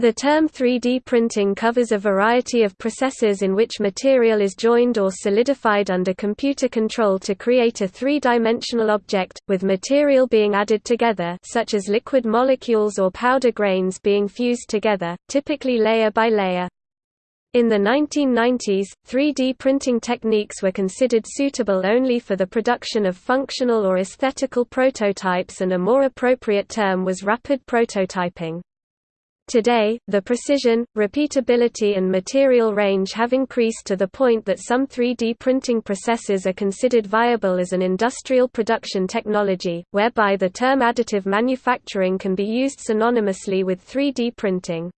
The term 3D printing covers a variety of processes in which material is joined or solidified under computer control to create a three-dimensional object, with material being added together such as liquid molecules or powder grains being fused together, typically layer by layer. In the 1990s, 3D printing techniques were considered suitable only for the production of functional or aesthetical prototypes and a more appropriate term was rapid prototyping. Today, the precision, repeatability and material range have increased to the point that some 3D printing processes are considered viable as an industrial production technology, whereby the term additive manufacturing can be used synonymously with 3D printing.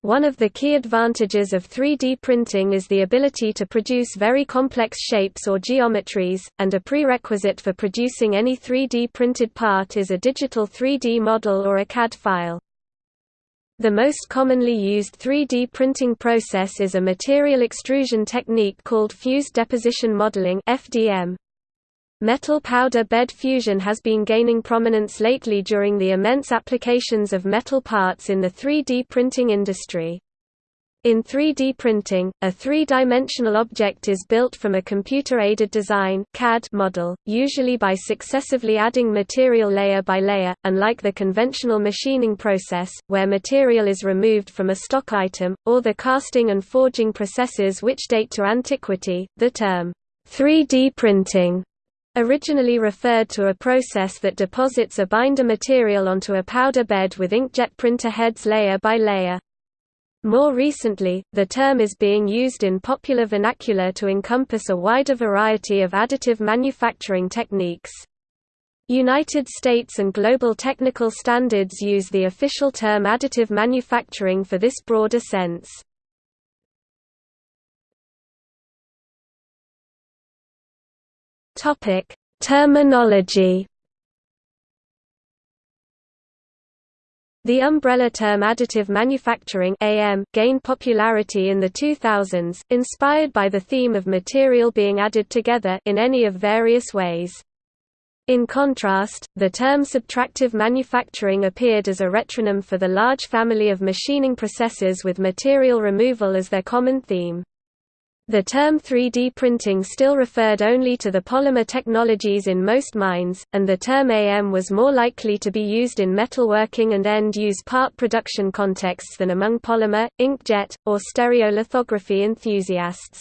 One of the key advantages of 3D printing is the ability to produce very complex shapes or geometries, and a prerequisite for producing any 3D printed part is a digital 3D model or a CAD file. The most commonly used 3D printing process is a material extrusion technique called fused deposition modeling (FDM). Metal powder bed fusion has been gaining prominence lately during the immense applications of metal parts in the 3D printing industry. In 3D printing, a three-dimensional object is built from a computer-aided design CAD model, usually by successively adding material layer by layer, unlike the conventional machining process, where material is removed from a stock item, or the casting and forging processes which date to antiquity. The term, 3D printing originally referred to a process that deposits a binder material onto a powder bed with inkjet printer heads layer by layer. More recently, the term is being used in popular vernacular to encompass a wider variety of additive manufacturing techniques. United States and global technical standards use the official term additive manufacturing for this broader sense. Terminology The umbrella term additive manufacturing AM gained popularity in the 2000s, inspired by the theme of material being added together in any of various ways. In contrast, the term subtractive manufacturing appeared as a retronym for the large family of machining processes with material removal as their common theme. The term 3D printing still referred only to the polymer technologies in most minds, and the term AM was more likely to be used in metalworking and end-use part production contexts than among polymer, inkjet, or stereolithography enthusiasts.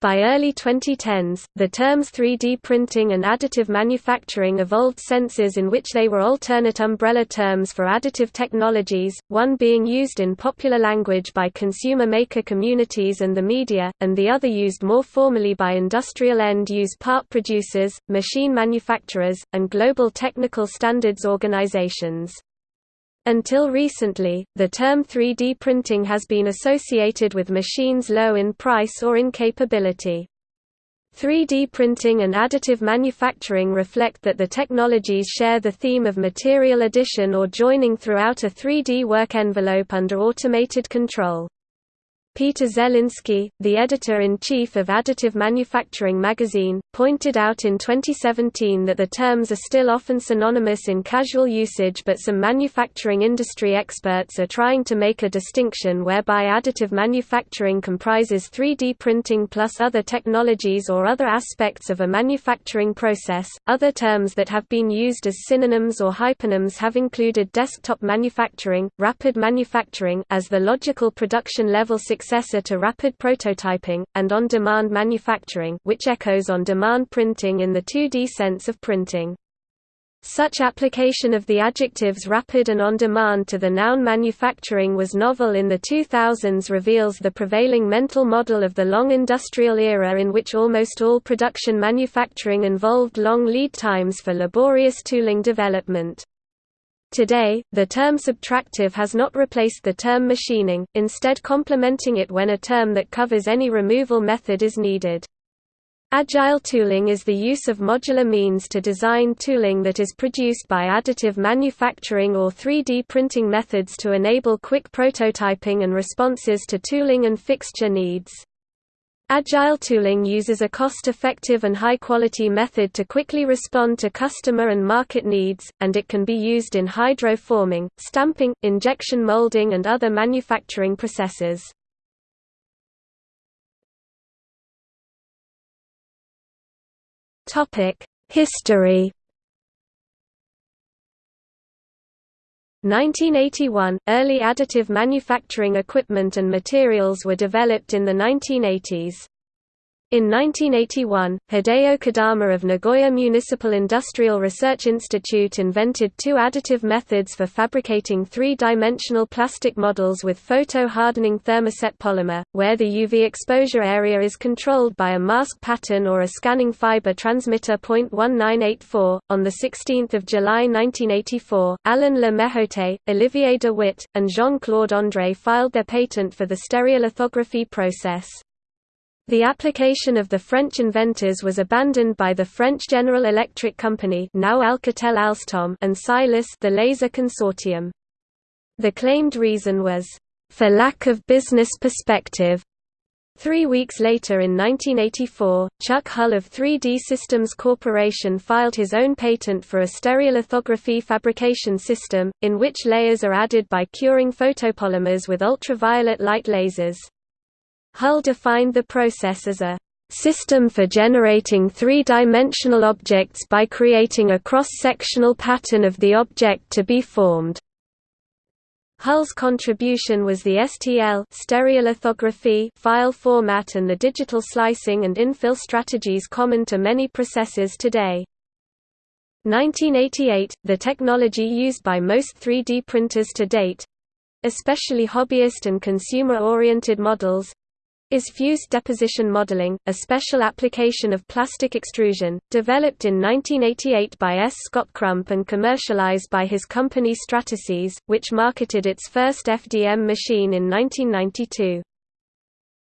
By early 2010s, the terms 3D printing and additive manufacturing evolved senses in which they were alternate umbrella terms for additive technologies, one being used in popular language by consumer maker communities and the media, and the other used more formally by industrial end-use part producers, machine manufacturers, and global technical standards organizations. Until recently, the term 3D printing has been associated with machines low in price or in capability. 3D printing and additive manufacturing reflect that the technologies share the theme of material addition or joining throughout a 3D work envelope under automated control. Peter Zelinski, the editor-in-chief of Additive Manufacturing magazine, pointed out in 2017 that the terms are still often synonymous in casual usage but some manufacturing industry experts are trying to make a distinction whereby additive manufacturing comprises 3D printing plus other technologies or other aspects of a manufacturing process. Other terms that have been used as synonyms or hyponyms have included desktop manufacturing, rapid manufacturing as the logical production level success successor to rapid prototyping, and on-demand manufacturing which echoes on-demand printing in the 2D sense of printing. Such application of the adjectives rapid and on-demand to the noun manufacturing was novel in the 2000s reveals the prevailing mental model of the long industrial era in which almost all production manufacturing involved long lead times for laborious tooling development. Today, the term subtractive has not replaced the term machining, instead complementing it when a term that covers any removal method is needed. Agile tooling is the use of modular means to design tooling that is produced by additive manufacturing or 3D printing methods to enable quick prototyping and responses to tooling and fixture needs. Agile tooling uses a cost-effective and high-quality method to quickly respond to customer and market needs, and it can be used in hydroforming, stamping, injection molding and other manufacturing processes. History 1981 – Early additive manufacturing equipment and materials were developed in the 1980s. In 1981, Hideo Kodama of Nagoya Municipal Industrial Research Institute invented two additive methods for fabricating three-dimensional plastic models with photo-hardening thermoset polymer, where the UV exposure area is controlled by a mask pattern or a scanning fiber transmitter. 1984. On 16 July 1984, Alain Le Méhauté, Olivier de Witte, and Jean-Claude André filed their patent for the stereolithography process. The application of the French inventors was abandoned by the French General Electric Company now Alcatel Alsthom and CILAS the laser consortium. The claimed reason was, "...for lack of business perspective." Three weeks later in 1984, Chuck Hull of 3D Systems Corporation filed his own patent for a stereolithography fabrication system, in which layers are added by curing photopolymers with ultraviolet light lasers. Hull defined the process as a system for generating three-dimensional objects by creating a cross-sectional pattern of the object to be formed. Hull's contribution was the STL stereolithography file format and the digital slicing and infill strategies common to many processes today. 1988 – The technology used by most 3D printers to date—especially hobbyist and consumer-oriented models, is fused deposition modeling, a special application of plastic extrusion, developed in 1988 by S. Scott Crump and commercialized by his company Stratasys, which marketed its first FDM machine in 1992.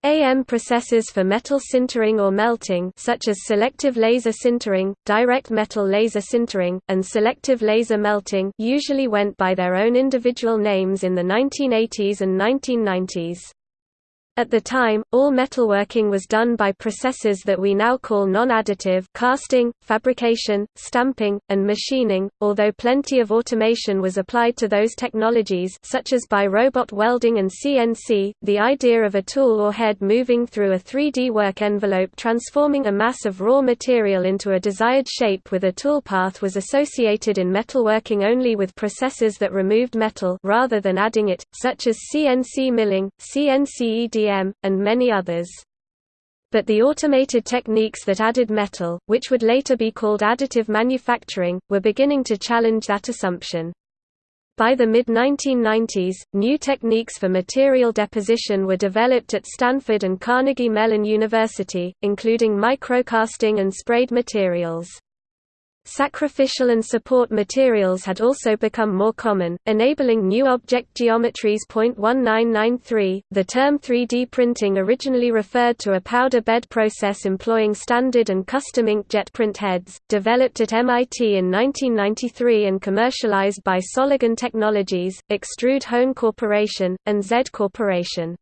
AM processes for metal sintering or melting such as selective laser sintering, direct metal laser sintering, and selective laser melting usually went by their own individual names in the 1980s and 1990s. At the time, all metalworking was done by processes that we now call non-additive casting, fabrication, stamping, and machining, although plenty of automation was applied to those technologies such as by robot welding and CNC, the idea of a tool or head moving through a 3D work envelope transforming a mass of raw material into a desired shape with a toolpath was associated in metalworking only with processes that removed metal rather than adding it, such as CNC milling, CNC EDM and many others. But the automated techniques that added metal, which would later be called additive manufacturing, were beginning to challenge that assumption. By the mid-1990s, new techniques for material deposition were developed at Stanford and Carnegie Mellon University, including microcasting and sprayed materials. Sacrificial and support materials had also become more common, enabling new object geometries. 1993, the term 3D printing originally referred to a powder bed process employing standard and custom inkjet print heads, developed at MIT in 1993 and commercialized by Soligen Technologies, Extrude Hone Corporation, and Z Corporation.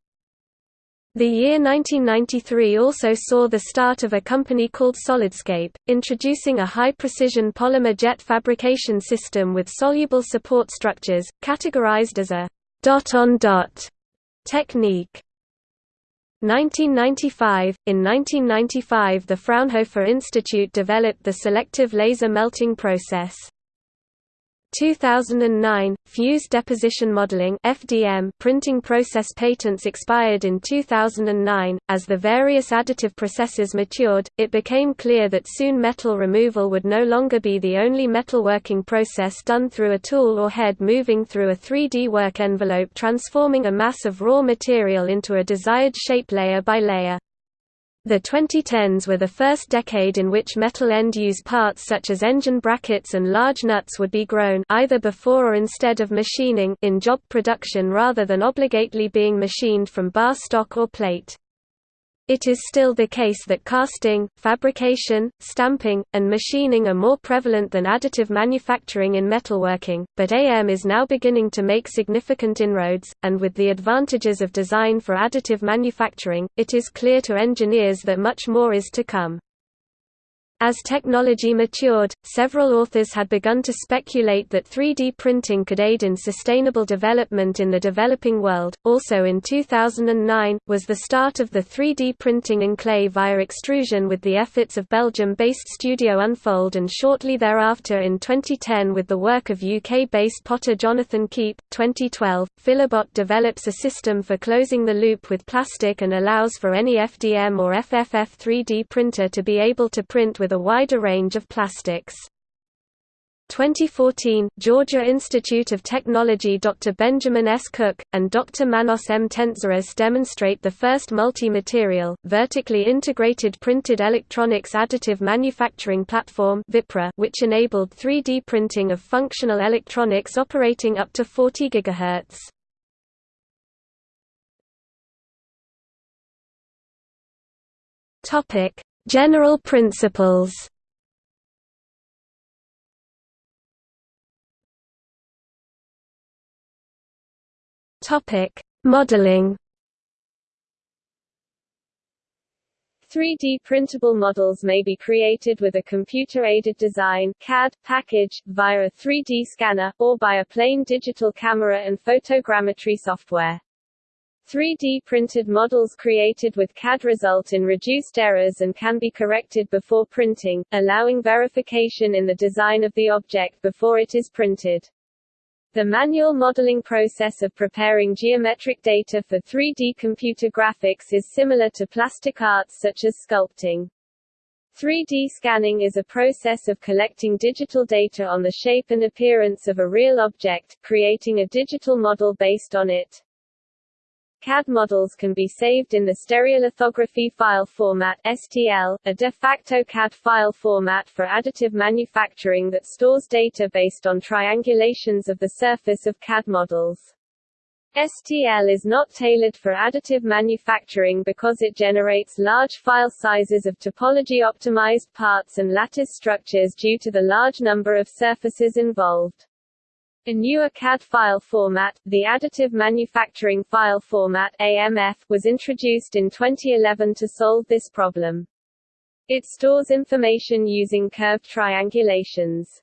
The year 1993 also saw the start of a company called Solidscape, introducing a high-precision polymer jet fabrication system with soluble support structures, categorized as a dot-on-dot -dot technique. 1995 – In 1995 the Fraunhofer Institute developed the selective laser melting process. 2009 Fused Deposition Modeling (FDM) printing process patents expired in 2009 as the various additive processes matured it became clear that soon metal removal would no longer be the only metalworking process done through a tool or head moving through a 3D work envelope transforming a mass of raw material into a desired shape layer by layer the 2010s were the first decade in which metal end-use parts such as engine brackets and large nuts would be grown either before or instead of machining in job production rather than obligately being machined from bar stock or plate. It is still the case that casting, fabrication, stamping, and machining are more prevalent than additive manufacturing in metalworking, but AM is now beginning to make significant inroads, and with the advantages of design for additive manufacturing, it is clear to engineers that much more is to come. As technology matured, several authors had begun to speculate that 3D printing could aid in sustainable development in the developing world. Also in 2009, was the start of the 3D printing in clay via extrusion with the efforts of Belgium based Studio Unfold, and shortly thereafter in 2010 with the work of UK based potter Jonathan Keep. 2012, Filabot develops a system for closing the loop with plastic and allows for any FDM or FFF 3D printer to be able to print with with a wider range of plastics. 2014, Georgia Institute of Technology Dr. Benjamin S. Cook, and Dr. Manos M. Tentzeris demonstrate the first multi-material, vertically integrated printed electronics additive manufacturing platform which enabled 3D printing of functional electronics operating up to 40 GHz. General principles Topic: Modeling. 3D printable models may be created with a computer-aided design CAD package, via a 3D scanner, or by a plain digital camera and photogrammetry software. 3D printed models created with CAD result in reduced errors and can be corrected before printing, allowing verification in the design of the object before it is printed. The manual modeling process of preparing geometric data for 3D computer graphics is similar to plastic arts such as sculpting. 3D scanning is a process of collecting digital data on the shape and appearance of a real object, creating a digital model based on it. CAD models can be saved in the stereolithography file format STL, a de facto CAD file format for additive manufacturing that stores data based on triangulations of the surface of CAD models. STL is not tailored for additive manufacturing because it generates large file sizes of topology-optimized parts and lattice structures due to the large number of surfaces involved. A newer CAD file format, the Additive Manufacturing File Format AMF, was introduced in 2011 to solve this problem. It stores information using curved triangulations.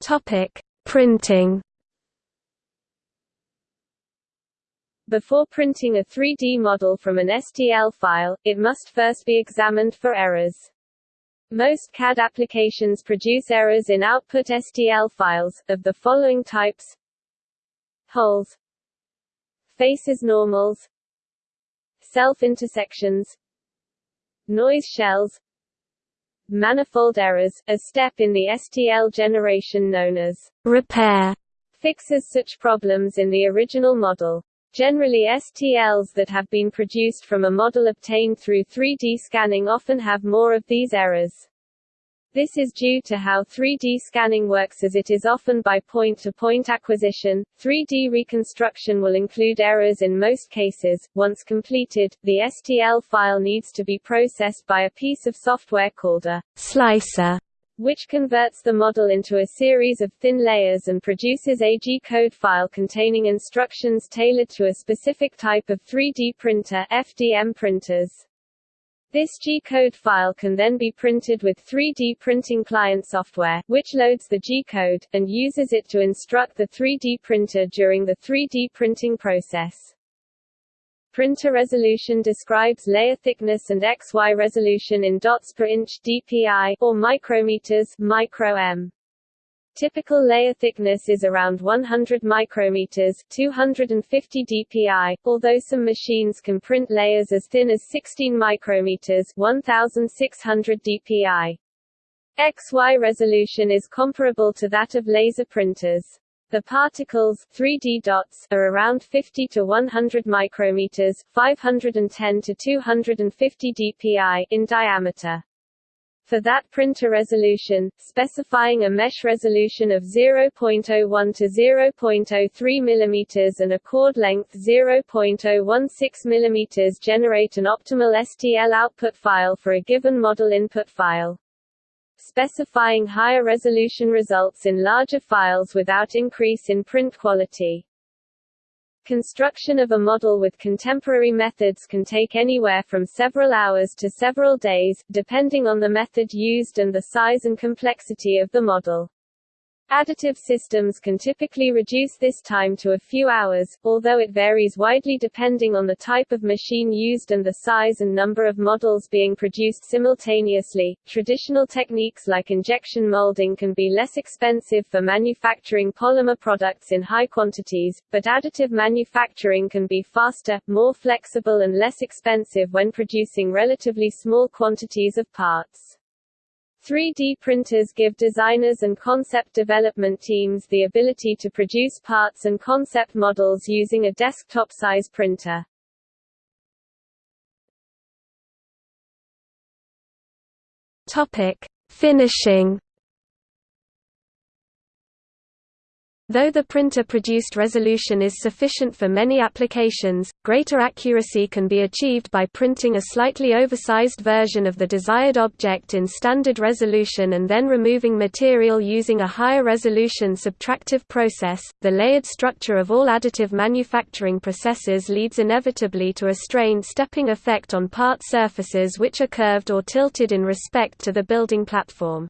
Topic: Printing. Before printing a 3D model from an STL file, it must first be examined for errors. Most CAD applications produce errors in output STL files, of the following types. Holes. Faces normals. Self-intersections. Noise shells. Manifold errors, a step in the STL generation known as repair, fixes such problems in the original model. Generally STLs that have been produced from a model obtained through 3D scanning often have more of these errors. This is due to how 3D scanning works as it is often by point-to-point -point acquisition. 3D reconstruction will include errors in most cases. Once completed, the STL file needs to be processed by a piece of software called a slicer which converts the model into a series of thin layers and produces a G-code file containing instructions tailored to a specific type of 3D printer FDM printers. This G-code file can then be printed with 3D printing client software, which loads the G-code, and uses it to instruct the 3D printer during the 3D printing process. Printer resolution describes layer thickness and XY resolution in dots per inch dpi, or micrometers micro-m. Typical layer thickness is around 100 micrometers 250 dpi, although some machines can print layers as thin as 16 micrometers 1600 dpi. XY resolution is comparable to that of laser printers. The particles 3D dots are around 50 to 100 micrometers, 510 to 250 dpi in diameter. For that printer resolution, specifying a mesh resolution of 0.01 to 0.03 mm and a chord length 0.016 mm generate an optimal STL output file for a given model input file. Specifying higher resolution results in larger files without increase in print quality. Construction of a model with contemporary methods can take anywhere from several hours to several days, depending on the method used and the size and complexity of the model. Additive systems can typically reduce this time to a few hours, although it varies widely depending on the type of machine used and the size and number of models being produced simultaneously. Traditional techniques like injection molding can be less expensive for manufacturing polymer products in high quantities, but additive manufacturing can be faster, more flexible and less expensive when producing relatively small quantities of parts. 3D printers give designers and concept development teams the ability to produce parts and concept models using a desktop-size printer. Topic: Finishing Though the printer-produced resolution is sufficient for many applications, greater accuracy can be achieved by printing a slightly oversized version of the desired object in standard resolution and then removing material using a higher resolution subtractive process. The layered structure of all additive manufacturing processes leads inevitably to a stair stepping effect on part surfaces which are curved or tilted in respect to the building platform.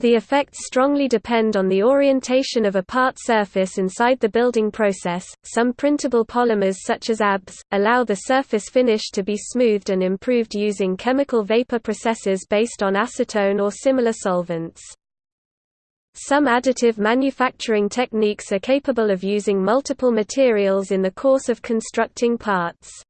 The effects strongly depend on the orientation of a part surface inside the building process. Some printable polymers such as ABS allow the surface finish to be smoothed and improved using chemical vapor processes based on acetone or similar solvents. Some additive manufacturing techniques are capable of using multiple materials in the course of constructing parts.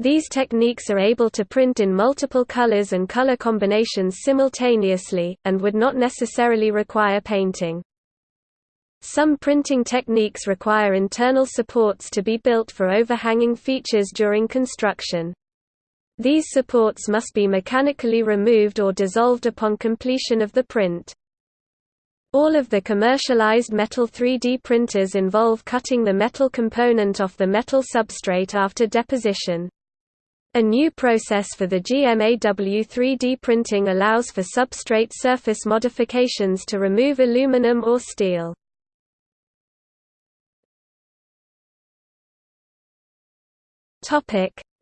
These techniques are able to print in multiple colors and color combinations simultaneously, and would not necessarily require painting. Some printing techniques require internal supports to be built for overhanging features during construction. These supports must be mechanically removed or dissolved upon completion of the print. All of the commercialized metal 3D printers involve cutting the metal component off the metal substrate after deposition. A new process for the GMAW 3D printing allows for substrate surface modifications to remove aluminum or steel.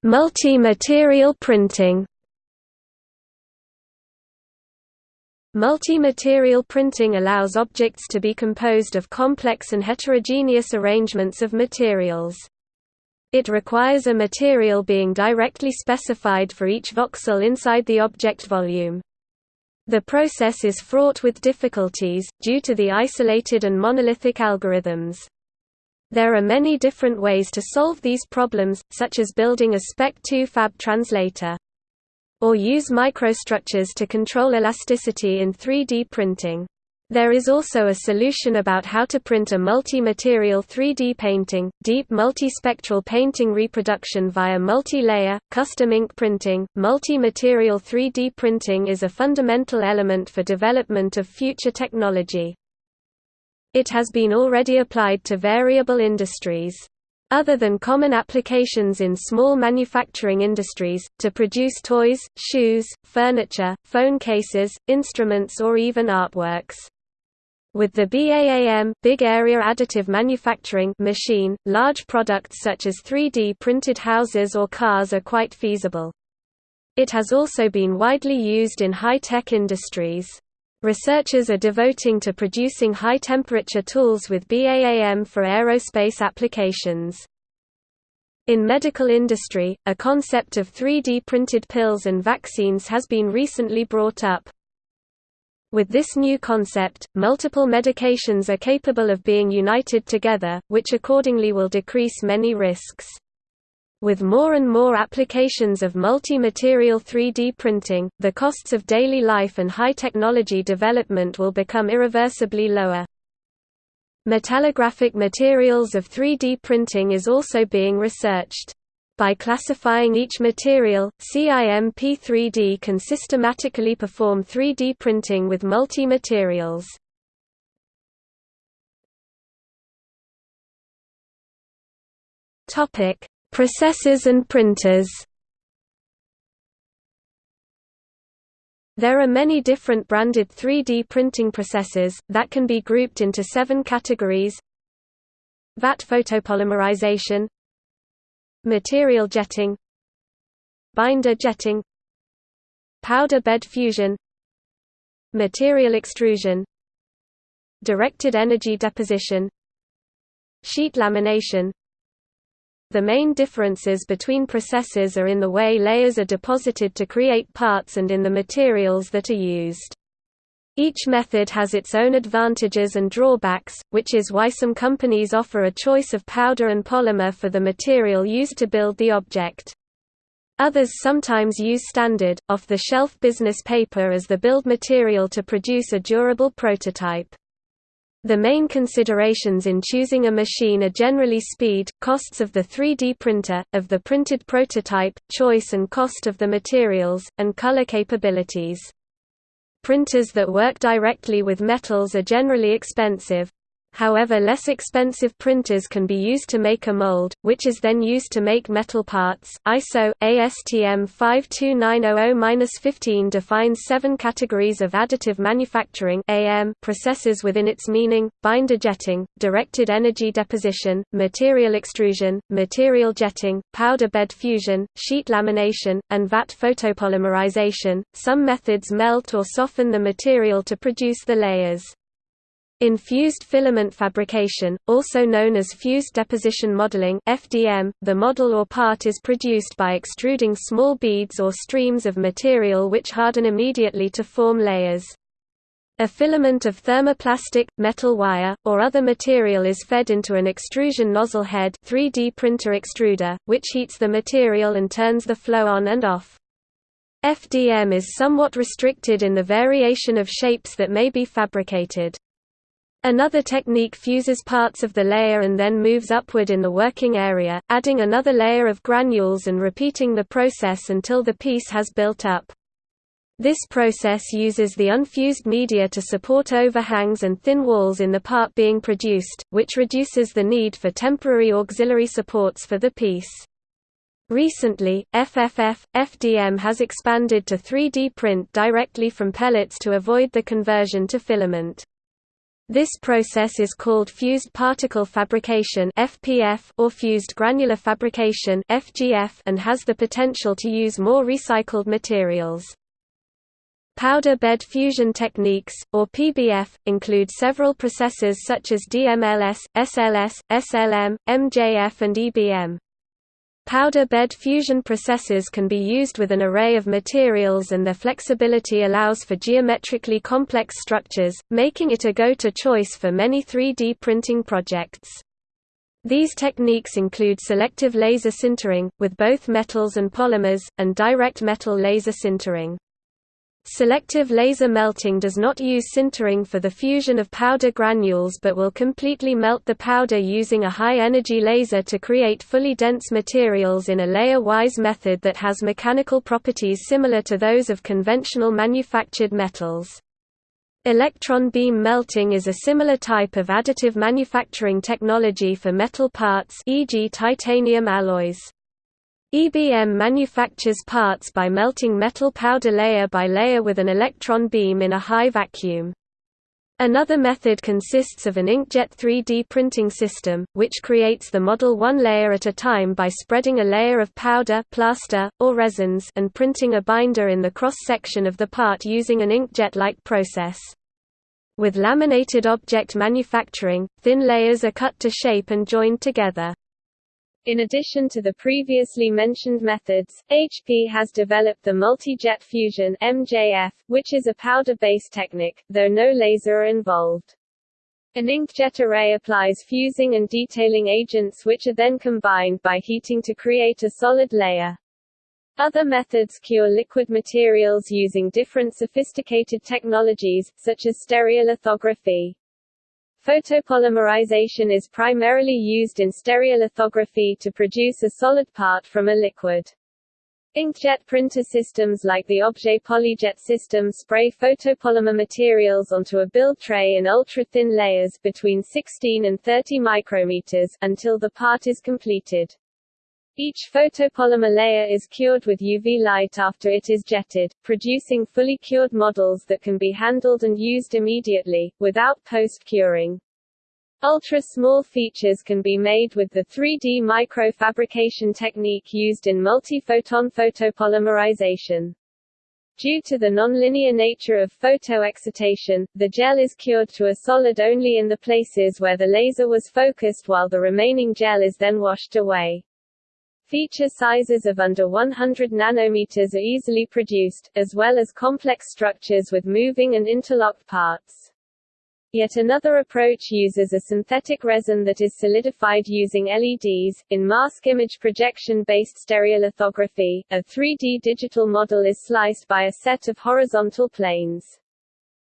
Multi-material printing Multi-material printing allows objects to be composed of complex and heterogeneous arrangements of materials. It requires a material being directly specified for each voxel inside the object volume. The process is fraught with difficulties, due to the isolated and monolithic algorithms. There are many different ways to solve these problems, such as building a Spec2Fab translator. Or use microstructures to control elasticity in 3D printing. There is also a solution about how to print a multi-material 3D painting, deep multispectral painting reproduction via multi-layer, custom ink printing. Multi-material 3D printing is a fundamental element for development of future technology. It has been already applied to variable industries. Other than common applications in small manufacturing industries, to produce toys, shoes, furniture, phone cases, instruments or even artworks. With the BAAM Big Area Additive Manufacturing machine, large products such as 3D printed houses or cars are quite feasible. It has also been widely used in high-tech industries. Researchers are devoting to producing high-temperature tools with BAAM for aerospace applications. In medical industry, a concept of 3D printed pills and vaccines has been recently brought up. With this new concept, multiple medications are capable of being united together, which accordingly will decrease many risks. With more and more applications of multi-material 3D printing, the costs of daily life and high technology development will become irreversibly lower. Metallographic materials of 3D printing is also being researched. By classifying each material, CIMP3D can systematically perform 3D printing with multi-materials. Topic: Processors and printers. There are many different branded 3D printing processes, that can be grouped into seven categories VAT photopolymerization Material jetting Binder jetting Powder bed fusion Material extrusion Directed energy deposition Sheet lamination the main differences between processes are in the way layers are deposited to create parts and in the materials that are used. Each method has its own advantages and drawbacks, which is why some companies offer a choice of powder and polymer for the material used to build the object. Others sometimes use standard, off-the-shelf business paper as the build material to produce a durable prototype. The main considerations in choosing a machine are generally speed, costs of the 3D printer, of the printed prototype, choice and cost of the materials, and color capabilities. Printers that work directly with metals are generally expensive, However less expensive printers can be used to make a mold, which is then used to make metal parts. ISO ASTM 52900-15 defines seven categories of additive manufacturing (AM) processes within its meaning: binder jetting, directed energy deposition, material extrusion, material jetting, powder bed fusion, sheet lamination, and vat photopolymerization. Some methods melt or soften the material to produce the layers. In fused filament fabrication, also known as fused deposition modeling (FDM), the model or part is produced by extruding small beads or streams of material which harden immediately to form layers. A filament of thermoplastic, metal wire, or other material is fed into an extrusion nozzle head 3D printer extruder, which heats the material and turns the flow on and off. FDM is somewhat restricted in the variation of shapes that may be fabricated. Another technique fuses parts of the layer and then moves upward in the working area, adding another layer of granules and repeating the process until the piece has built up. This process uses the unfused media to support overhangs and thin walls in the part being produced, which reduces the need for temporary auxiliary supports for the piece. Recently, FFF, FDM has expanded to 3D print directly from pellets to avoid the conversion to filament. This process is called fused particle fabrication (FPF) or fused granular fabrication (FGF) and has the potential to use more recycled materials. Powder bed fusion techniques, or PBF, include several processes such as DMLS, SLS, SLM, MJF and EBM. Powder bed fusion processes can be used with an array of materials and their flexibility allows for geometrically complex structures, making it a go-to choice for many 3D printing projects. These techniques include selective laser sintering, with both metals and polymers, and direct metal laser sintering. Selective laser melting does not use sintering for the fusion of powder granules but will completely melt the powder using a high-energy laser to create fully dense materials in a layer-wise method that has mechanical properties similar to those of conventional manufactured metals. Electron beam melting is a similar type of additive manufacturing technology for metal parts e.g. titanium alloys. EBM manufactures parts by melting metal powder layer by layer with an electron beam in a high vacuum. Another method consists of an inkjet 3D printing system, which creates the model one layer at a time by spreading a layer of powder plaster, or resins and printing a binder in the cross-section of the part using an inkjet-like process. With laminated object manufacturing, thin layers are cut to shape and joined together. In addition to the previously mentioned methods, HP has developed the multi-jet fusion MJF, which is a powder-based technique, though no laser are involved. An inkjet array applies fusing and detailing agents which are then combined by heating to create a solid layer. Other methods cure liquid materials using different sophisticated technologies, such as stereolithography. Photopolymerization is primarily used in stereolithography to produce a solid part from a liquid. Inkjet printer systems like the Objet PolyJet system spray photopolymer materials onto a build tray in ultra-thin layers between 16 and 30 micrometers until the part is completed. Each photopolymer layer is cured with UV light after it is jetted, producing fully cured models that can be handled and used immediately, without post-curing. Ultra-small features can be made with the 3D microfabrication technique used in multi-photon photopolymerization. Due to the nonlinear nature of photoexcitation, the gel is cured to a solid only in the places where the laser was focused while the remaining gel is then washed away. Feature sizes of under 100 nanometers are easily produced, as well as complex structures with moving and interlocked parts. Yet another approach uses a synthetic resin that is solidified using LEDs. In mask image projection based stereolithography, a 3D digital model is sliced by a set of horizontal planes.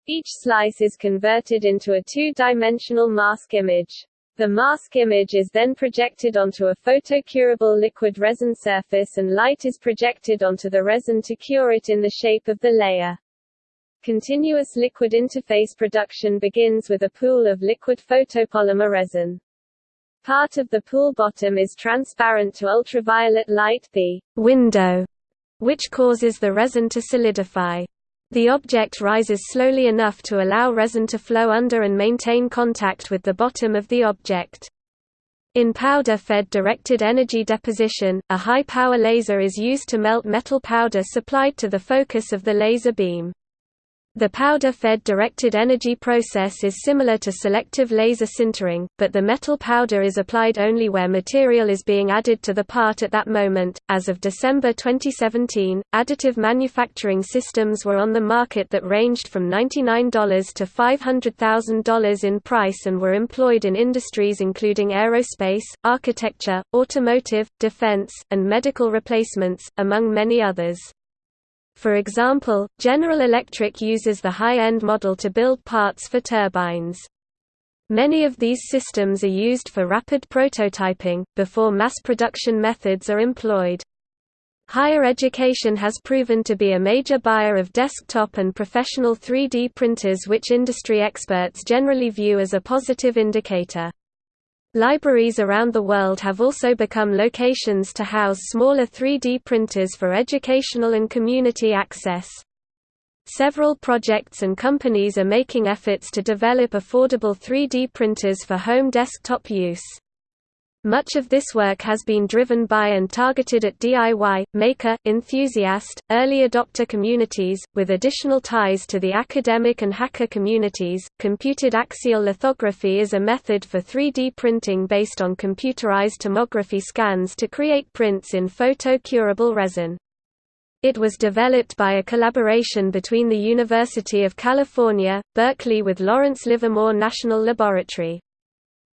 Each slice is converted into a two-dimensional mask image. The mask image is then projected onto a photocurable liquid resin surface and light is projected onto the resin to cure it in the shape of the layer. Continuous liquid interface production begins with a pool of liquid photopolymer resin. Part of the pool bottom is transparent to ultraviolet light the window, which causes the resin to solidify. The object rises slowly enough to allow resin to flow under and maintain contact with the bottom of the object. In powder-fed directed energy deposition, a high-power laser is used to melt metal powder supplied to the focus of the laser beam. The powder-fed directed energy process is similar to selective laser sintering, but the metal powder is applied only where material is being added to the part at that moment. As of December 2017, additive manufacturing systems were on the market that ranged from $99 to $500,000 in price and were employed in industries including aerospace, architecture, automotive, defense, and medical replacements, among many others. For example, General Electric uses the high-end model to build parts for turbines. Many of these systems are used for rapid prototyping, before mass production methods are employed. Higher education has proven to be a major buyer of desktop and professional 3D printers which industry experts generally view as a positive indicator. Libraries around the world have also become locations to house smaller 3D printers for educational and community access. Several projects and companies are making efforts to develop affordable 3D printers for home desktop use. Much of this work has been driven by and targeted at DIY, maker, enthusiast, early adopter communities, with additional ties to the academic and hacker communities. Computed axial lithography is a method for 3D printing based on computerized tomography scans to create prints in photo-curable resin. It was developed by a collaboration between the University of California, Berkeley with Lawrence Livermore National Laboratory.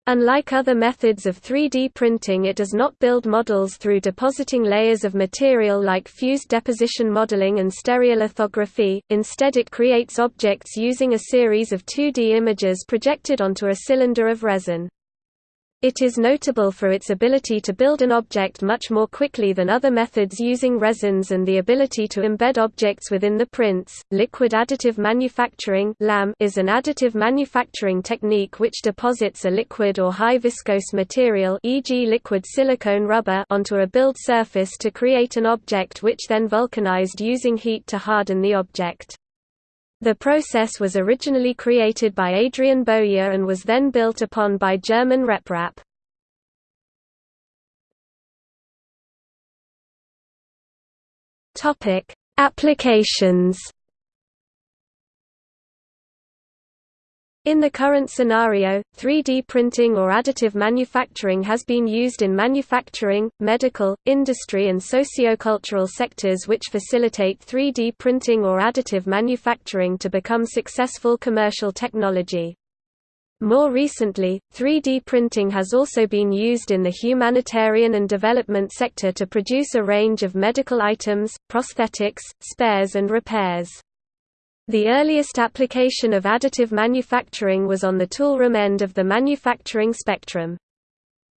Unlike other methods of 3D printing it does not build models through depositing layers of material like fused deposition modeling and stereolithography, instead it creates objects using a series of 2D images projected onto a cylinder of resin. It is notable for its ability to build an object much more quickly than other methods using resins and the ability to embed objects within the prints. Liquid additive manufacturing is an additive manufacturing technique which deposits a liquid or high viscose material, e.g., liquid silicone rubber, onto a build surface to create an object which then vulcanized using heat to harden the object. The process was originally created by Adrian Bowyer and was then built upon by German RepRap. Topic: Applications In the current scenario, 3D printing or additive manufacturing has been used in manufacturing, medical, industry and sociocultural sectors which facilitate 3D printing or additive manufacturing to become successful commercial technology. More recently, 3D printing has also been used in the humanitarian and development sector to produce a range of medical items, prosthetics, spares and repairs. The earliest application of additive manufacturing was on the toolroom end of the manufacturing spectrum.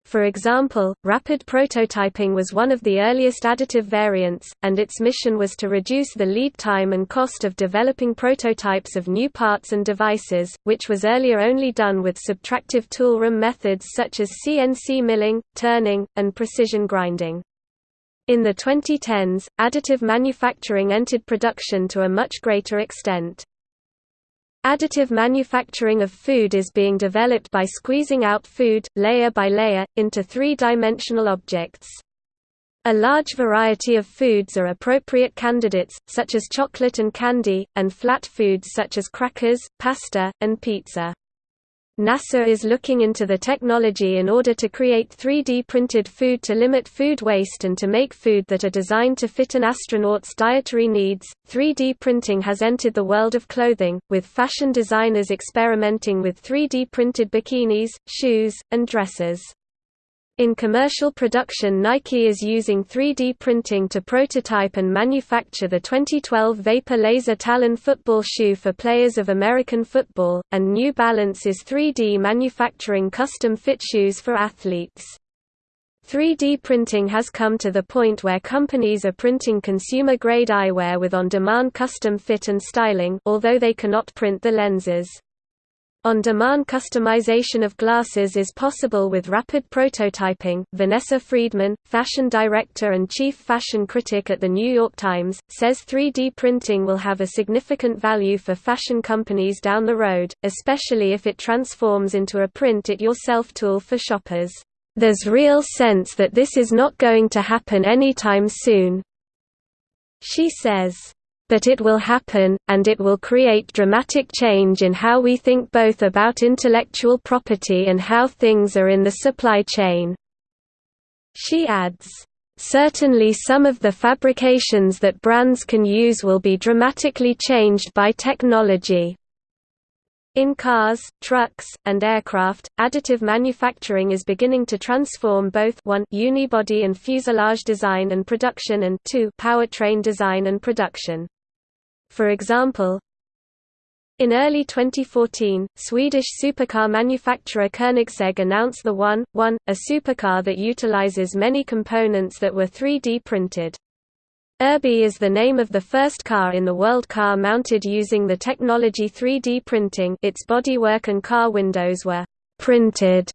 For example, rapid prototyping was one of the earliest additive variants, and its mission was to reduce the lead time and cost of developing prototypes of new parts and devices, which was earlier only done with subtractive toolroom methods such as CNC milling, turning, and precision grinding. In the 2010s, additive manufacturing entered production to a much greater extent. Additive manufacturing of food is being developed by squeezing out food, layer by layer, into three-dimensional objects. A large variety of foods are appropriate candidates, such as chocolate and candy, and flat foods such as crackers, pasta, and pizza. NASA is looking into the technology in order to create 3D printed food to limit food waste and to make food that are designed to fit an astronaut's dietary needs. 3D printing has entered the world of clothing, with fashion designers experimenting with 3D printed bikinis, shoes, and dresses. In commercial production Nike is using 3D printing to prototype and manufacture the 2012 Vapor Laser Talon football shoe for players of American football, and New Balance is 3D manufacturing custom-fit shoes for athletes. 3D printing has come to the point where companies are printing consumer-grade eyewear with on-demand custom fit and styling although they cannot print the lenses. On-demand customization of glasses is possible with rapid prototyping. Vanessa Friedman, fashion director and chief fashion critic at The New York Times, says 3D printing will have a significant value for fashion companies down the road, especially if it transforms into a print-it-yourself tool for shoppers. There's real sense that this is not going to happen anytime soon. She says, but it will happen, and it will create dramatic change in how we think both about intellectual property and how things are in the supply chain." She adds, "...certainly some of the fabrications that brands can use will be dramatically changed by technology." In cars, trucks, and aircraft, additive manufacturing is beginning to transform both 1 unibody and fuselage design and production and 2 powertrain design and production. For example, in early 2014, Swedish supercar manufacturer Koenigsegg announced the 1, 1, a supercar that utilizes many components that were 3D printed. Urbee is the name of the first car in the world car mounted using the technology 3D printing its bodywork and car windows were «printed»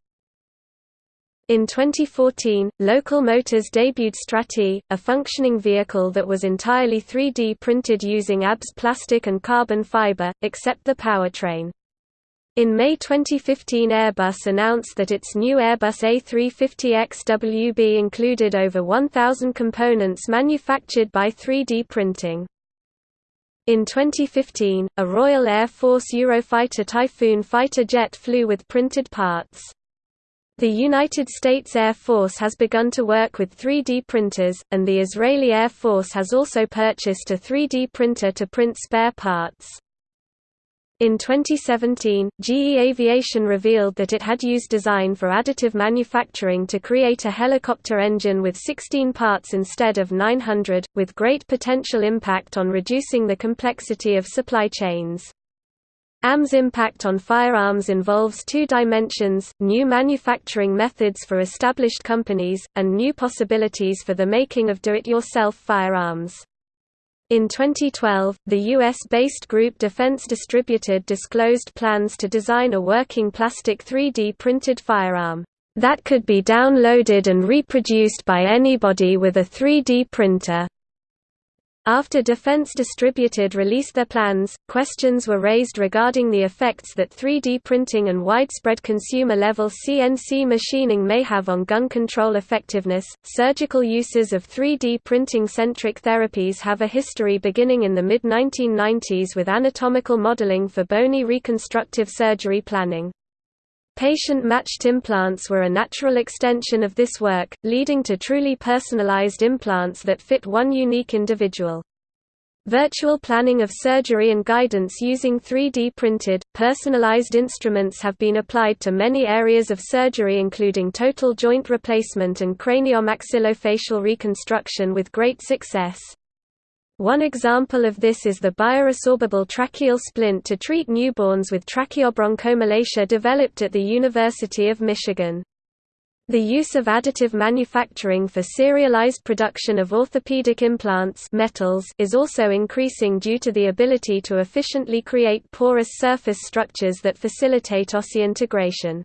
In 2014, Local Motors debuted Strati, a functioning vehicle that was entirely 3D printed using ABS plastic and carbon fiber, except the powertrain. In May 2015 Airbus announced that its new Airbus A350XWB included over 1,000 components manufactured by 3D printing. In 2015, a Royal Air Force Eurofighter Typhoon fighter jet flew with printed parts. The United States Air Force has begun to work with 3D printers, and the Israeli Air Force has also purchased a 3D printer to print spare parts. In 2017, GE Aviation revealed that it had used design for additive manufacturing to create a helicopter engine with 16 parts instead of 900, with great potential impact on reducing the complexity of supply chains. AM's impact on firearms involves two dimensions, new manufacturing methods for established companies, and new possibilities for the making of do-it-yourself firearms. In 2012, the US-based group Defense Distributed disclosed plans to design a working plastic 3D printed firearm that could be downloaded and reproduced by anybody with a 3D printer. After Defense Distributed released their plans, questions were raised regarding the effects that 3D printing and widespread consumer-level CNC machining may have on gun control effectiveness. Surgical uses of 3D printing-centric therapies have a history beginning in the mid-1990s with anatomical modeling for bony reconstructive surgery planning. Patient-matched implants were a natural extension of this work, leading to truly personalized implants that fit one unique individual. Virtual planning of surgery and guidance using 3D printed, personalized instruments have been applied to many areas of surgery including total joint replacement and craniomaxillofacial reconstruction with great success. One example of this is the bioresorbable tracheal splint to treat newborns with tracheobronchomalacia developed at the University of Michigan. The use of additive manufacturing for serialized production of orthopedic implants metals is also increasing due to the ability to efficiently create porous surface structures that facilitate osseointegration.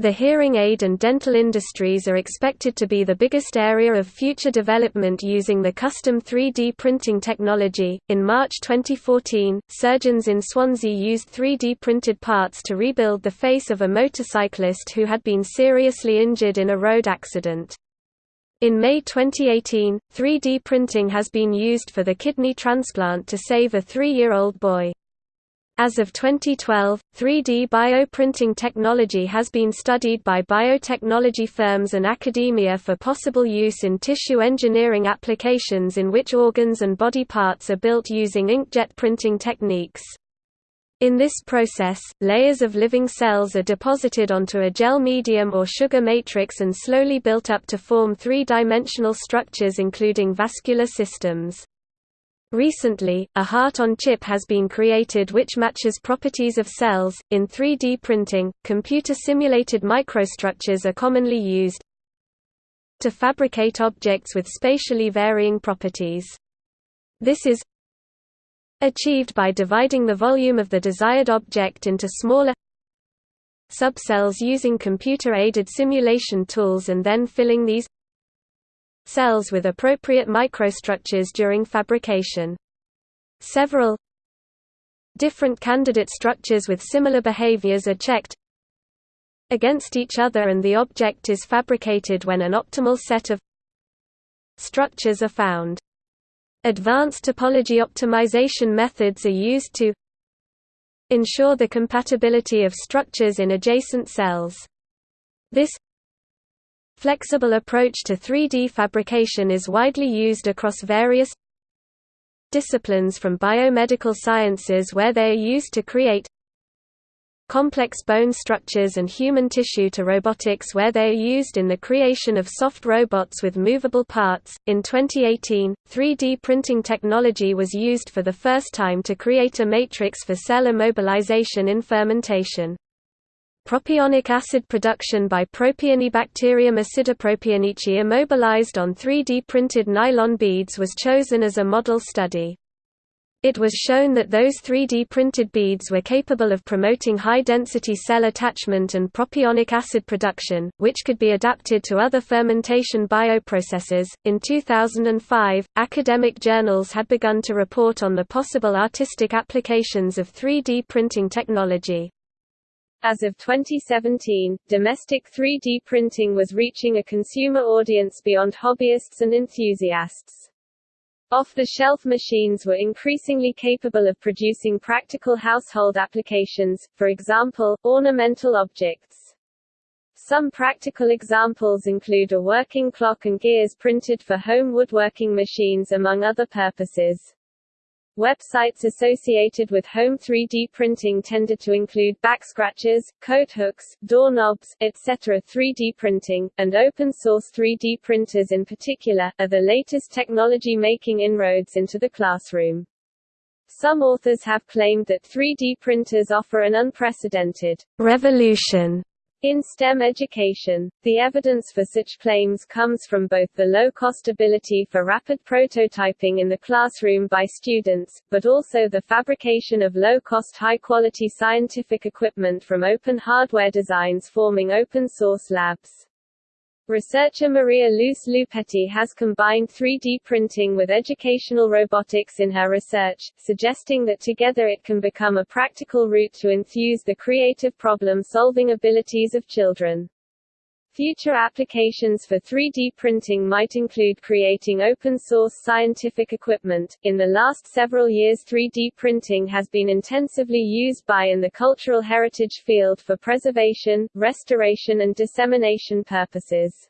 The hearing aid and dental industries are expected to be the biggest area of future development using the custom 3D printing technology. In March 2014, surgeons in Swansea used 3D printed parts to rebuild the face of a motorcyclist who had been seriously injured in a road accident. In May 2018, 3D printing has been used for the kidney transplant to save a three-year-old boy. As of 2012, 3D bioprinting technology has been studied by biotechnology firms and academia for possible use in tissue engineering applications in which organs and body parts are built using inkjet printing techniques. In this process, layers of living cells are deposited onto a gel medium or sugar matrix and slowly built up to form three-dimensional structures including vascular systems. Recently, a heart-on-chip has been created which matches properties of cells. In 3D printing, computer-simulated microstructures are commonly used to fabricate objects with spatially varying properties. This is achieved by dividing the volume of the desired object into smaller subcells using computer-aided simulation tools and then filling these cells with appropriate microstructures during fabrication. Several different candidate structures with similar behaviors are checked against each other and the object is fabricated when an optimal set of structures are found. Advanced topology optimization methods are used to ensure the compatibility of structures in adjacent cells. This Flexible approach to 3D fabrication is widely used across various disciplines from biomedical sciences where they are used to create complex bone structures and human tissue to robotics where they are used in the creation of soft robots with movable parts. In 2018, 3D printing technology was used for the first time to create a matrix for cell immobilization in fermentation. Propionic acid production by Propionibacterium acidipropionici immobilized on 3D printed nylon beads was chosen as a model study. It was shown that those 3D printed beads were capable of promoting high-density cell attachment and propionic acid production, which could be adapted to other fermentation bioprocesses. In 2005, academic journals had begun to report on the possible artistic applications of 3D printing technology. As of 2017, domestic 3D printing was reaching a consumer audience beyond hobbyists and enthusiasts. Off-the-shelf machines were increasingly capable of producing practical household applications, for example, ornamental objects. Some practical examples include a working clock and gears printed for home woodworking machines among other purposes. Websites associated with home 3D printing tended to include backscratchers, coat hooks, doorknobs, etc. 3D printing, and open-source 3D printers in particular, are the latest technology making inroads into the classroom. Some authors have claimed that 3D printers offer an unprecedented revolution in STEM education, the evidence for such claims comes from both the low-cost ability for rapid prototyping in the classroom by students, but also the fabrication of low-cost high-quality scientific equipment from open hardware designs forming open-source labs. Researcher Maria Luz Lupetti has combined 3D printing with educational robotics in her research, suggesting that together it can become a practical route to enthuse the creative problem-solving abilities of children. Future applications for 3D printing might include creating open source scientific equipment. In the last several years, 3D printing has been intensively used by in the cultural heritage field for preservation, restoration, and dissemination purposes.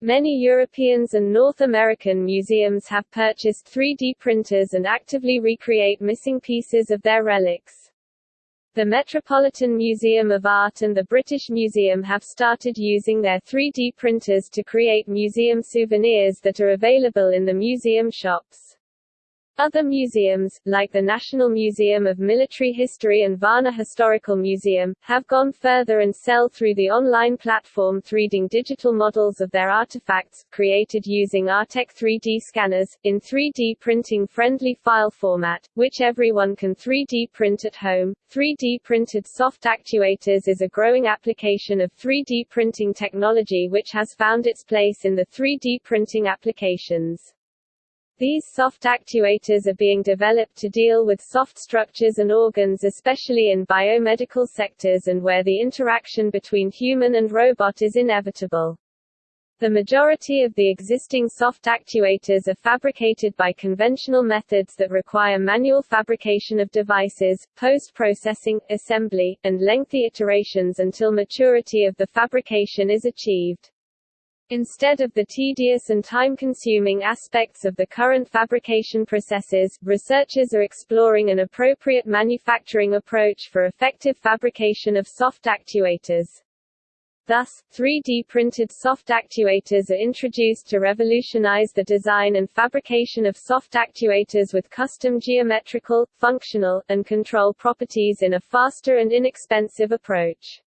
Many Europeans and North American museums have purchased 3D printers and actively recreate missing pieces of their relics. The Metropolitan Museum of Art and the British Museum have started using their 3D printers to create museum souvenirs that are available in the museum shops. Other museums, like the National Museum of Military History and Varna Historical Museum, have gone further and sell through the online platform 3D digital models of their artifacts, created using Artec 3D scanners, in 3D printing friendly file format, which everyone can 3D print at home. 3D printed soft actuators is a growing application of 3D printing technology which has found its place in the 3D printing applications. These soft actuators are being developed to deal with soft structures and organs especially in biomedical sectors and where the interaction between human and robot is inevitable. The majority of the existing soft actuators are fabricated by conventional methods that require manual fabrication of devices, post-processing, assembly, and lengthy iterations until maturity of the fabrication is achieved. Instead of the tedious and time-consuming aspects of the current fabrication processes, researchers are exploring an appropriate manufacturing approach for effective fabrication of soft actuators. Thus, 3D printed soft actuators are introduced to revolutionize the design and fabrication of soft actuators with custom geometrical, functional, and control properties in a faster and inexpensive approach.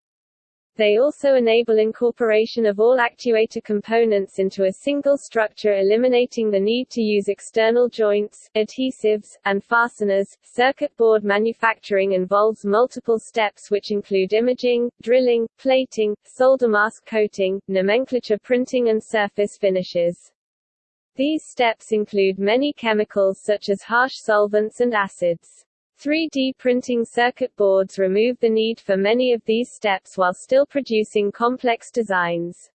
They also enable incorporation of all actuator components into a single structure eliminating the need to use external joints, adhesives, and fasteners. Circuit board manufacturing involves multiple steps which include imaging, drilling, plating, solder mask coating, nomenclature printing and surface finishes. These steps include many chemicals such as harsh solvents and acids. 3D printing circuit boards remove the need for many of these steps while still producing complex designs.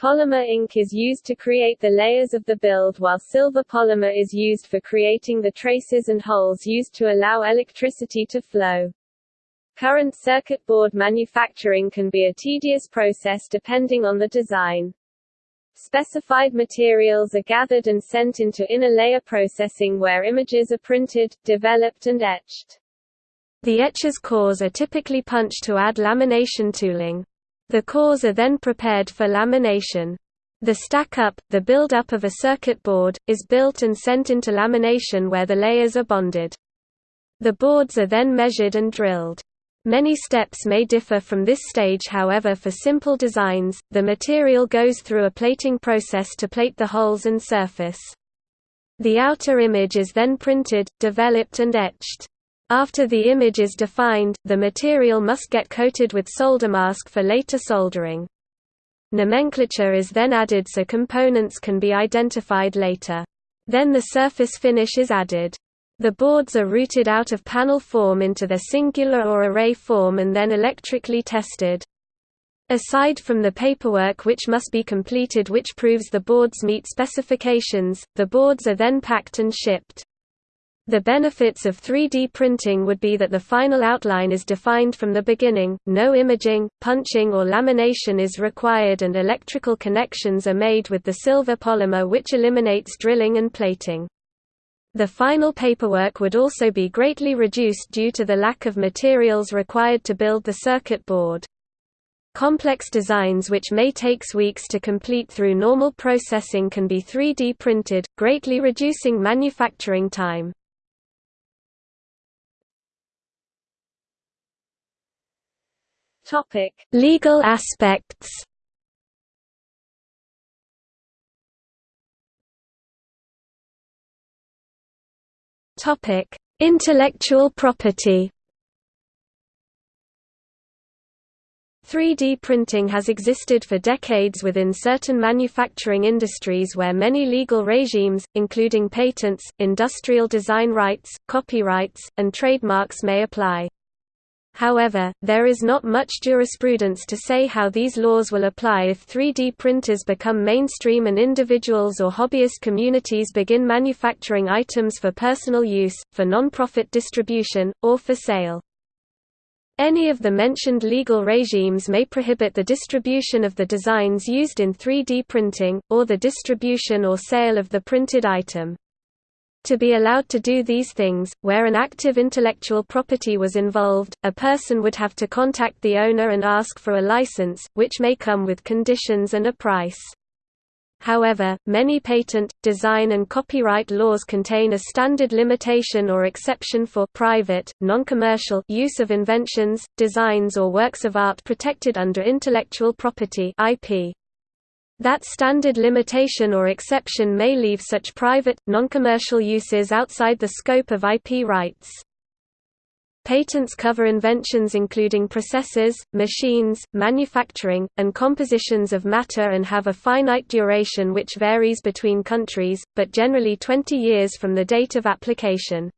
Polymer ink is used to create the layers of the build while silver polymer is used for creating the traces and holes used to allow electricity to flow. Current circuit board manufacturing can be a tedious process depending on the design. Specified materials are gathered and sent into inner layer processing where images are printed, developed and etched. The etcher's cores are typically punched to add lamination tooling. The cores are then prepared for lamination. The stack-up, the build-up of a circuit board, is built and sent into lamination where the layers are bonded. The boards are then measured and drilled. Many steps may differ from this stage however for simple designs, the material goes through a plating process to plate the holes and surface. The outer image is then printed, developed and etched. After the image is defined, the material must get coated with solder mask for later soldering. Nomenclature is then added so components can be identified later. Then the surface finish is added. The boards are routed out of panel form into their singular or array form and then electrically tested. Aside from the paperwork which must be completed which proves the boards meet specifications, the boards are then packed and shipped. The benefits of 3D printing would be that the final outline is defined from the beginning, no imaging, punching or lamination is required and electrical connections are made with the silver polymer which eliminates drilling and plating. The final paperwork would also be greatly reduced due to the lack of materials required to build the circuit board. Complex designs which may takes weeks to complete through normal processing can be 3D printed, greatly reducing manufacturing time. Legal aspects Topic: Intellectual property. 3D printing has existed for decades within certain manufacturing industries where many legal regimes, including patents, industrial design rights, copyrights, and trademarks may apply. However, there is not much jurisprudence to say how these laws will apply if 3D printers become mainstream and individuals or hobbyist communities begin manufacturing items for personal use, for non-profit distribution, or for sale. Any of the mentioned legal regimes may prohibit the distribution of the designs used in 3D printing, or the distribution or sale of the printed item. To be allowed to do these things, where an active intellectual property was involved, a person would have to contact the owner and ask for a license, which may come with conditions and a price. However, many patent, design and copyright laws contain a standard limitation or exception for private, non-commercial use of inventions, designs or works of art protected under intellectual property IP. That standard limitation or exception may leave such private, non-commercial uses outside the scope of IP rights. Patents cover inventions including processes, machines, manufacturing, and compositions of matter and have a finite duration which varies between countries, but generally 20 years from the date of application.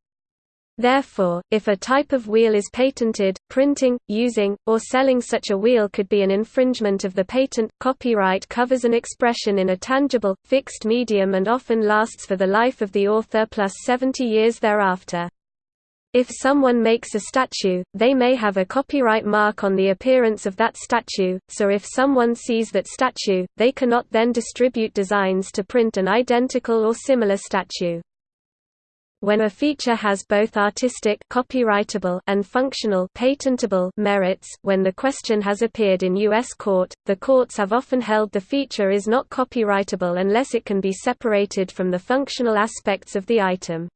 Therefore, if a type of wheel is patented, printing, using, or selling such a wheel could be an infringement of the patent. Copyright covers an expression in a tangible, fixed medium and often lasts for the life of the author plus 70 years thereafter. If someone makes a statue, they may have a copyright mark on the appearance of that statue, so if someone sees that statue, they cannot then distribute designs to print an identical or similar statue. When a feature has both artistic copyrightable and functional patentable merits, when the question has appeared in U.S. court, the courts have often held the feature is not copyrightable unless it can be separated from the functional aspects of the item.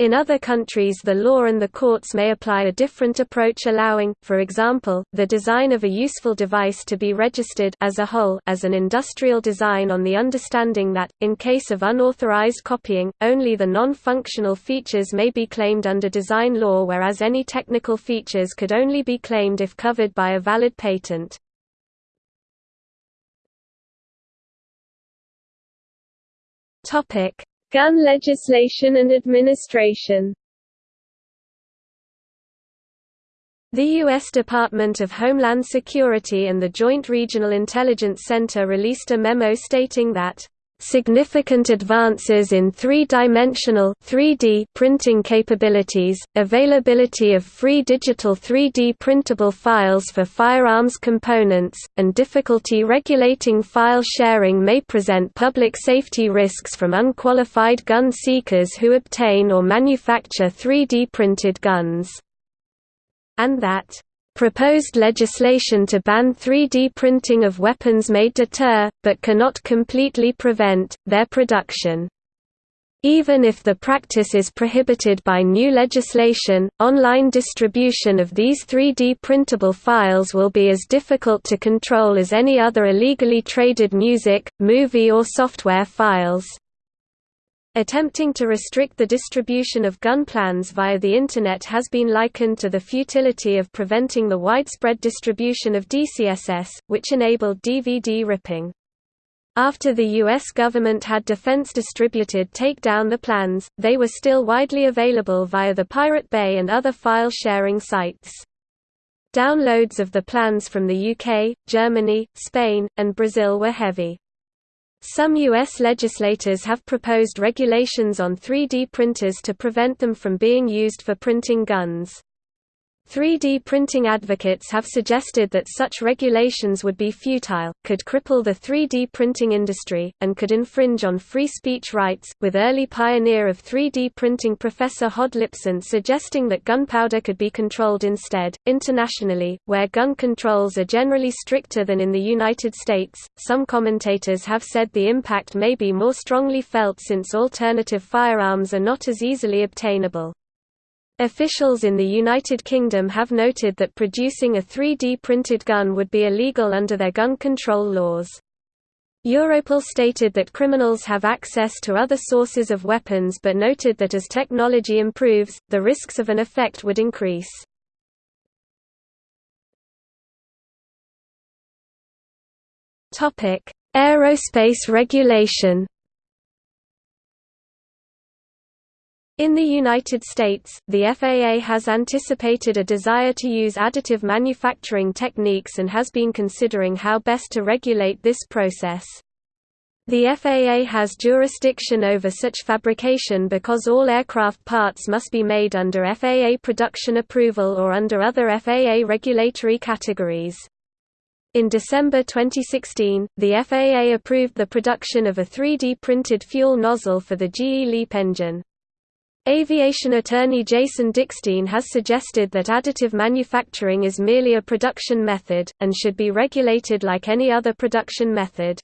In other countries the law and the courts may apply a different approach allowing, for example, the design of a useful device to be registered as a whole as an industrial design on the understanding that, in case of unauthorized copying, only the non-functional features may be claimed under design law whereas any technical features could only be claimed if covered by a valid patent. Gun legislation and administration The U.S. Department of Homeland Security and the Joint Regional Intelligence Center released a memo stating that significant advances in three-dimensional 3D printing capabilities, availability of free digital 3D printable files for firearms components, and difficulty regulating file sharing may present public safety risks from unqualified gun seekers who obtain or manufacture 3D printed guns. And that Proposed legislation to ban 3D printing of weapons may deter, but cannot completely prevent, their production. Even if the practice is prohibited by new legislation, online distribution of these 3D printable files will be as difficult to control as any other illegally traded music, movie or software files. Attempting to restrict the distribution of gun plans via the Internet has been likened to the futility of preventing the widespread distribution of DeCSS, which enabled DVD ripping. After the U.S. government had Defense Distributed take down the plans, they were still widely available via the Pirate Bay and other file-sharing sites. Downloads of the plans from the UK, Germany, Spain, and Brazil were heavy. Some U.S. legislators have proposed regulations on 3D printers to prevent them from being used for printing guns. 3D printing advocates have suggested that such regulations would be futile, could cripple the 3D printing industry, and could infringe on free speech rights, with early pioneer of 3D printing Professor Hod Lipson suggesting that gunpowder could be controlled instead. Internationally, where gun controls are generally stricter than in the United States, some commentators have said the impact may be more strongly felt since alternative firearms are not as easily obtainable. Officials in the United Kingdom have noted that producing a 3D printed gun would be illegal under their gun control laws. Europol stated that criminals have access to other sources of weapons but noted that as technology improves, the risks of an effect would increase. Aerospace regulation In the United States, the FAA has anticipated a desire to use additive manufacturing techniques and has been considering how best to regulate this process. The FAA has jurisdiction over such fabrication because all aircraft parts must be made under FAA production approval or under other FAA regulatory categories. In December 2016, the FAA approved the production of a 3D printed fuel nozzle for the GE LEAP engine. Aviation attorney Jason Dickstein has suggested that additive manufacturing is merely a production method, and should be regulated like any other production method.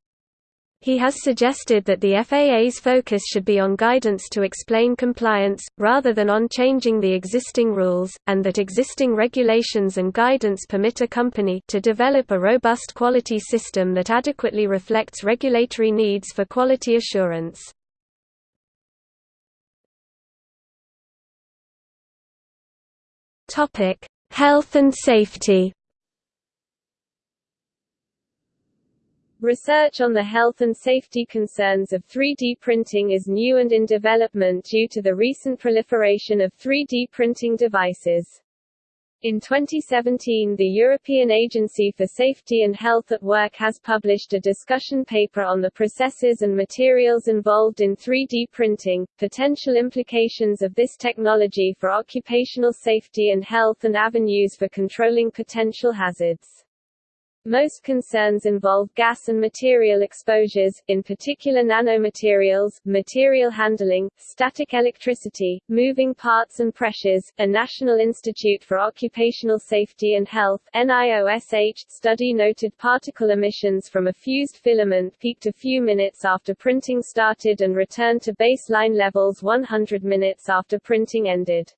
He has suggested that the FAA's focus should be on guidance to explain compliance, rather than on changing the existing rules, and that existing regulations and guidance permit a company to develop a robust quality system that adequately reflects regulatory needs for quality assurance. Health and safety Research on the health and safety concerns of 3D printing is new and in development due to the recent proliferation of 3D printing devices. In 2017 the European Agency for Safety and Health at Work has published a discussion paper on the processes and materials involved in 3D printing, potential implications of this technology for occupational safety and health and avenues for controlling potential hazards. Most concerns involve gas and material exposures, in particular nanomaterials, material handling, static electricity, moving parts and pressures. A National Institute for Occupational Safety and Health NIOSH study noted particle emissions from a fused filament peaked a few minutes after printing started and returned to baseline levels 100 minutes after printing ended.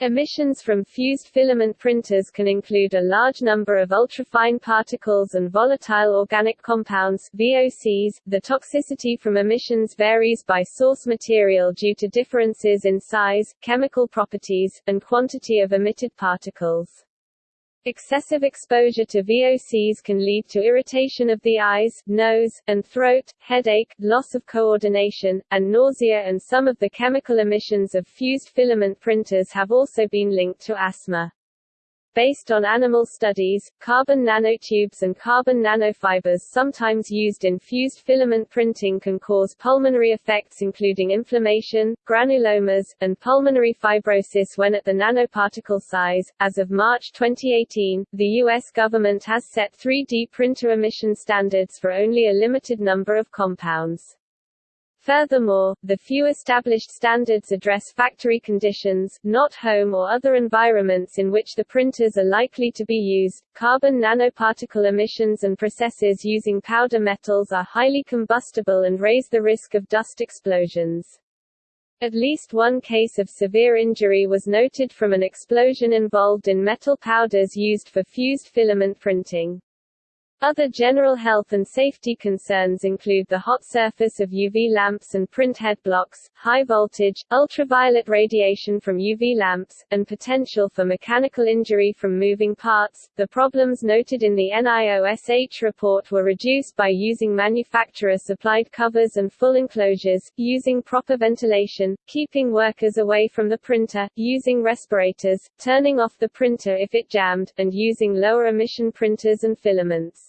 Emissions from fused filament printers can include a large number of ultrafine particles and volatile organic compounds VOCs. The toxicity from emissions varies by source material due to differences in size, chemical properties, and quantity of emitted particles. Excessive exposure to VOCs can lead to irritation of the eyes, nose, and throat, headache, loss of coordination, and nausea and some of the chemical emissions of fused filament printers have also been linked to asthma. Based on animal studies, carbon nanotubes and carbon nanofibers sometimes used in fused filament printing can cause pulmonary effects including inflammation, granulomas, and pulmonary fibrosis when at the nanoparticle size. As of March 2018, the U.S. government has set 3D printer emission standards for only a limited number of compounds. Furthermore, the few established standards address factory conditions, not home or other environments in which the printers are likely to be used. Carbon nanoparticle emissions and processes using powder metals are highly combustible and raise the risk of dust explosions. At least one case of severe injury was noted from an explosion involved in metal powders used for fused filament printing. Other general health and safety concerns include the hot surface of UV lamps and print head blocks, high voltage, ultraviolet radiation from UV lamps, and potential for mechanical injury from moving parts. The problems noted in the NIOSH report were reduced by using manufacturer supplied covers and full enclosures, using proper ventilation, keeping workers away from the printer, using respirators, turning off the printer if it jammed, and using lower emission printers and filaments.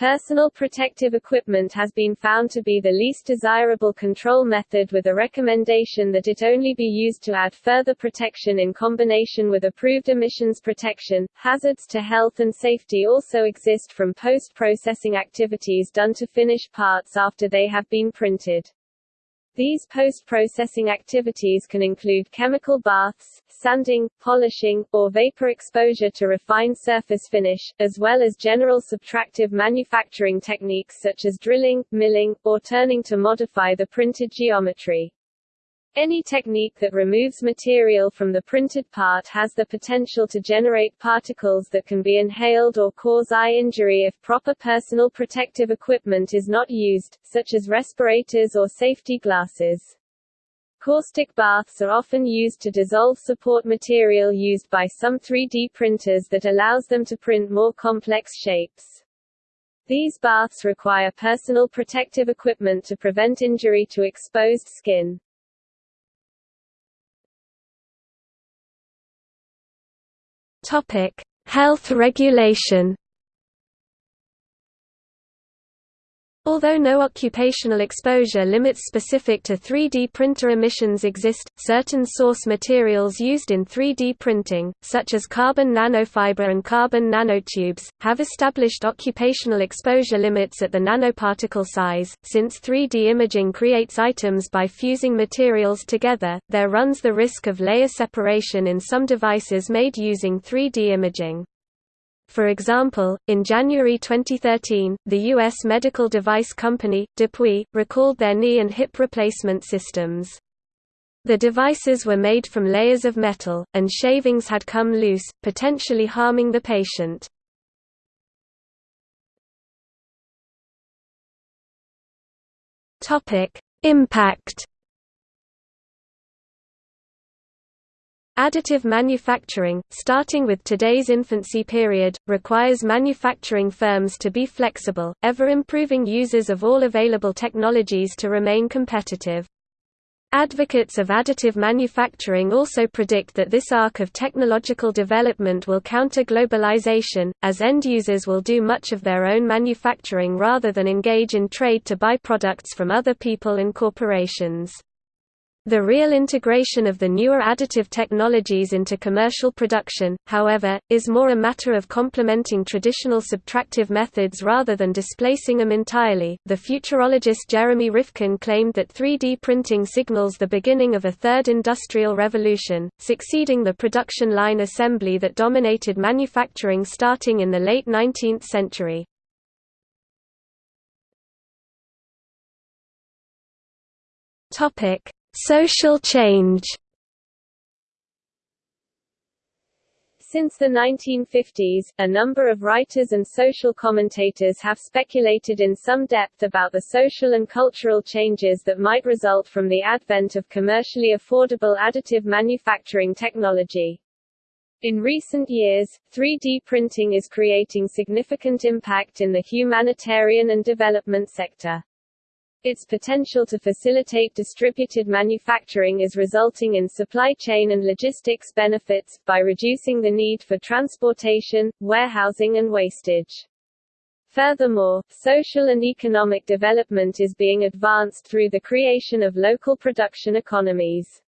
Personal protective equipment has been found to be the least desirable control method with a recommendation that it only be used to add further protection in combination with approved emissions protection. Hazards to health and safety also exist from post-processing activities done to finish parts after they have been printed. These post-processing activities can include chemical baths, sanding, polishing, or vapor exposure to refine surface finish, as well as general subtractive manufacturing techniques such as drilling, milling, or turning to modify the printed geometry. Any technique that removes material from the printed part has the potential to generate particles that can be inhaled or cause eye injury if proper personal protective equipment is not used, such as respirators or safety glasses. Caustic baths are often used to dissolve support material used by some 3D printers that allows them to print more complex shapes. These baths require personal protective equipment to prevent injury to exposed skin. Topic: Health regulation. Although no occupational exposure limits specific to 3D printer emissions exist, certain source materials used in 3D printing, such as carbon nanofiber and carbon nanotubes, have established occupational exposure limits at the nanoparticle size. Since 3D imaging creates items by fusing materials together, there runs the risk of layer separation in some devices made using 3D imaging. For example, in January 2013, the U.S. medical device company, DePuy, recalled their knee and hip replacement systems. The devices were made from layers of metal, and shavings had come loose, potentially harming the patient. Impact Additive manufacturing, starting with today's infancy period, requires manufacturing firms to be flexible, ever-improving users of all available technologies to remain competitive. Advocates of additive manufacturing also predict that this arc of technological development will counter globalization, as end users will do much of their own manufacturing rather than engage in trade to buy products from other people and corporations. The real integration of the newer additive technologies into commercial production, however, is more a matter of complementing traditional subtractive methods rather than displacing them entirely. The futurologist Jeremy Rifkin claimed that 3D printing signals the beginning of a third industrial revolution, succeeding the production line assembly that dominated manufacturing starting in the late 19th century. Topic Social change Since the 1950s, a number of writers and social commentators have speculated in some depth about the social and cultural changes that might result from the advent of commercially affordable additive manufacturing technology. In recent years, 3D printing is creating significant impact in the humanitarian and development sector. Its potential to facilitate distributed manufacturing is resulting in supply chain and logistics benefits, by reducing the need for transportation, warehousing and wastage. Furthermore, social and economic development is being advanced through the creation of local production economies.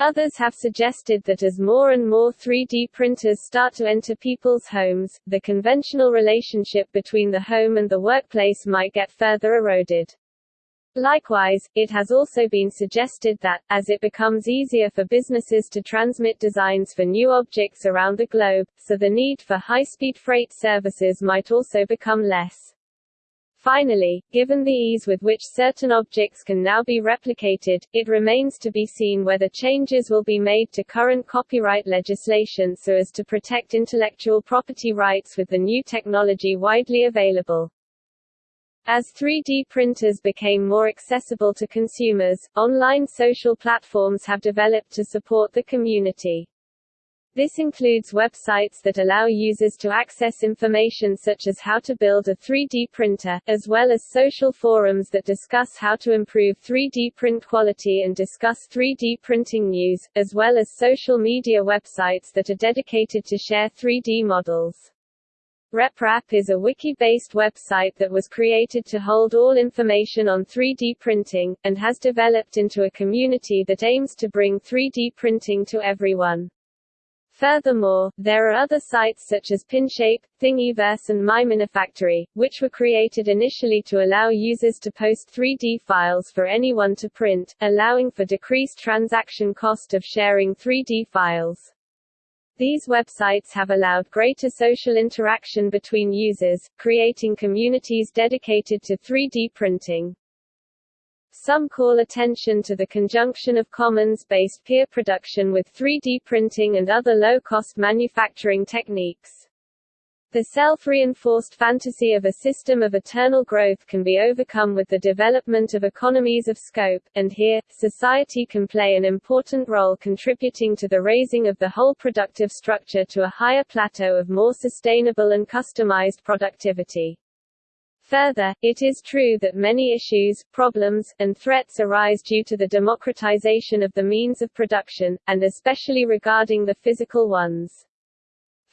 Others have suggested that as more and more 3D printers start to enter people's homes, the conventional relationship between the home and the workplace might get further eroded. Likewise, it has also been suggested that, as it becomes easier for businesses to transmit designs for new objects around the globe, so the need for high-speed freight services might also become less. Finally, given the ease with which certain objects can now be replicated, it remains to be seen whether changes will be made to current copyright legislation so as to protect intellectual property rights with the new technology widely available. As 3D printers became more accessible to consumers, online social platforms have developed to support the community. This includes websites that allow users to access information such as how to build a 3D printer, as well as social forums that discuss how to improve 3D print quality and discuss 3D printing news, as well as social media websites that are dedicated to share 3D models. RepRap is a wiki-based website that was created to hold all information on 3D printing, and has developed into a community that aims to bring 3D printing to everyone. Furthermore, there are other sites such as Pinshape, Thingiverse and MyMiniFactory, which were created initially to allow users to post 3D files for anyone to print, allowing for decreased transaction cost of sharing 3D files. These websites have allowed greater social interaction between users, creating communities dedicated to 3D printing. Some call attention to the conjunction of commons-based peer production with 3D printing and other low-cost manufacturing techniques. The self-reinforced fantasy of a system of eternal growth can be overcome with the development of economies of scope, and here, society can play an important role contributing to the raising of the whole productive structure to a higher plateau of more sustainable and customized productivity. Further, it is true that many issues, problems, and threats arise due to the democratization of the means of production, and especially regarding the physical ones.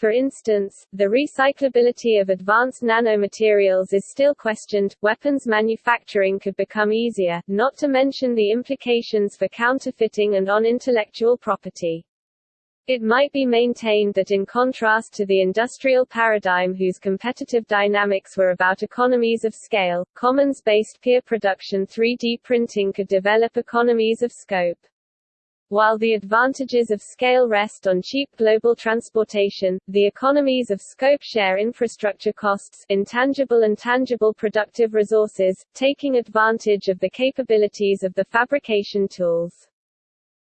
For instance, the recyclability of advanced nanomaterials is still questioned, weapons manufacturing could become easier, not to mention the implications for counterfeiting and on intellectual property. It might be maintained that in contrast to the industrial paradigm whose competitive dynamics were about economies of scale, commons-based peer production 3D printing could develop economies of scope. While the advantages of scale rest on cheap global transportation, the economies of scope share infrastructure costs, intangible and tangible productive resources, taking advantage of the capabilities of the fabrication tools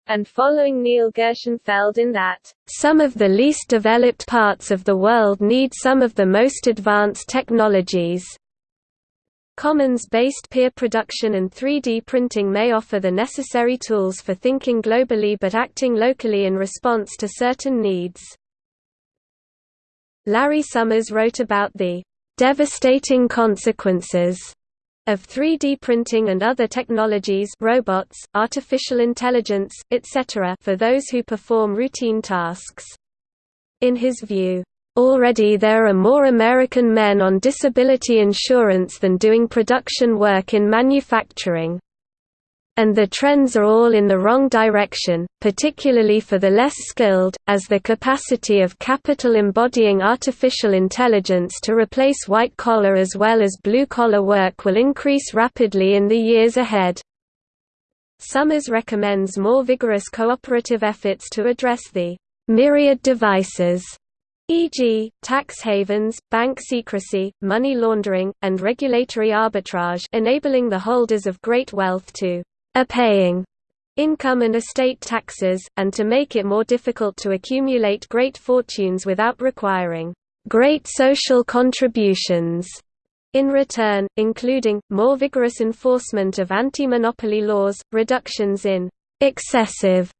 and following Neil Gershenfeld in that, "...some of the least developed parts of the world need some of the most advanced technologies." Commons-based peer production and 3D printing may offer the necessary tools for thinking globally but acting locally in response to certain needs. Larry Summers wrote about the devastating consequences of 3D printing and other technologies robots, artificial intelligence, etc. for those who perform routine tasks. In his view, Already there are more American men on disability insurance than doing production work in manufacturing. And the trends are all in the wrong direction, particularly for the less skilled, as the capacity of capital embodying artificial intelligence to replace white-collar as well as blue-collar work will increase rapidly in the years ahead. Summers recommends more vigorous cooperative efforts to address the myriad devices e.g., tax havens, bank secrecy, money laundering, and regulatory arbitrage enabling the holders of great wealth to paying income and estate taxes, and to make it more difficult to accumulate great fortunes without requiring great social contributions in return, including, more vigorous enforcement of anti-monopoly laws, reductions in excessive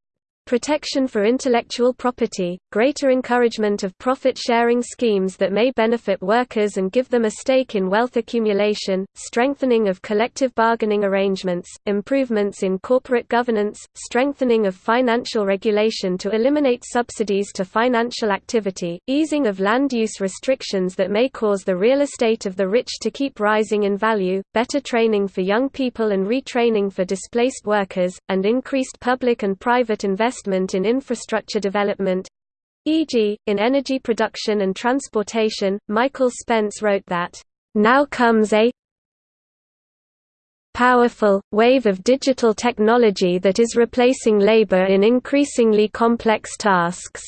protection for intellectual property, greater encouragement of profit-sharing schemes that may benefit workers and give them a stake in wealth accumulation, strengthening of collective bargaining arrangements, improvements in corporate governance, strengthening of financial regulation to eliminate subsidies to financial activity, easing of land use restrictions that may cause the real estate of the rich to keep rising in value, better training for young people and retraining for displaced workers, and increased public and private investment investment in infrastructure development e.g., in energy production and transportation. Michael Spence wrote that, Now comes a powerful, wave of digital technology that is replacing labor in increasingly complex tasks.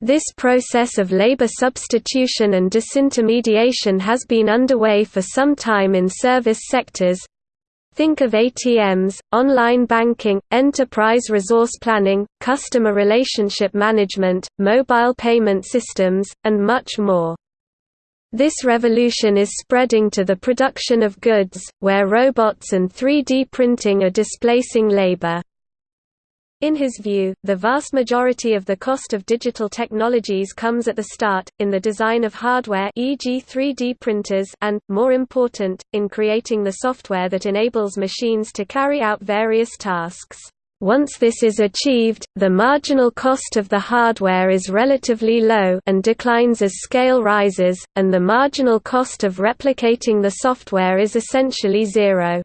This process of labor substitution and disintermediation has been underway for some time in service sectors, Think of ATMs, online banking, enterprise resource planning, customer relationship management, mobile payment systems, and much more. This revolution is spreading to the production of goods, where robots and 3D printing are displacing labor. In his view, the vast majority of the cost of digital technologies comes at the start, in the design of hardware e.g. 3D printers and, more important, in creating the software that enables machines to carry out various tasks. Once this is achieved, the marginal cost of the hardware is relatively low and declines as scale rises, and the marginal cost of replicating the software is essentially zero.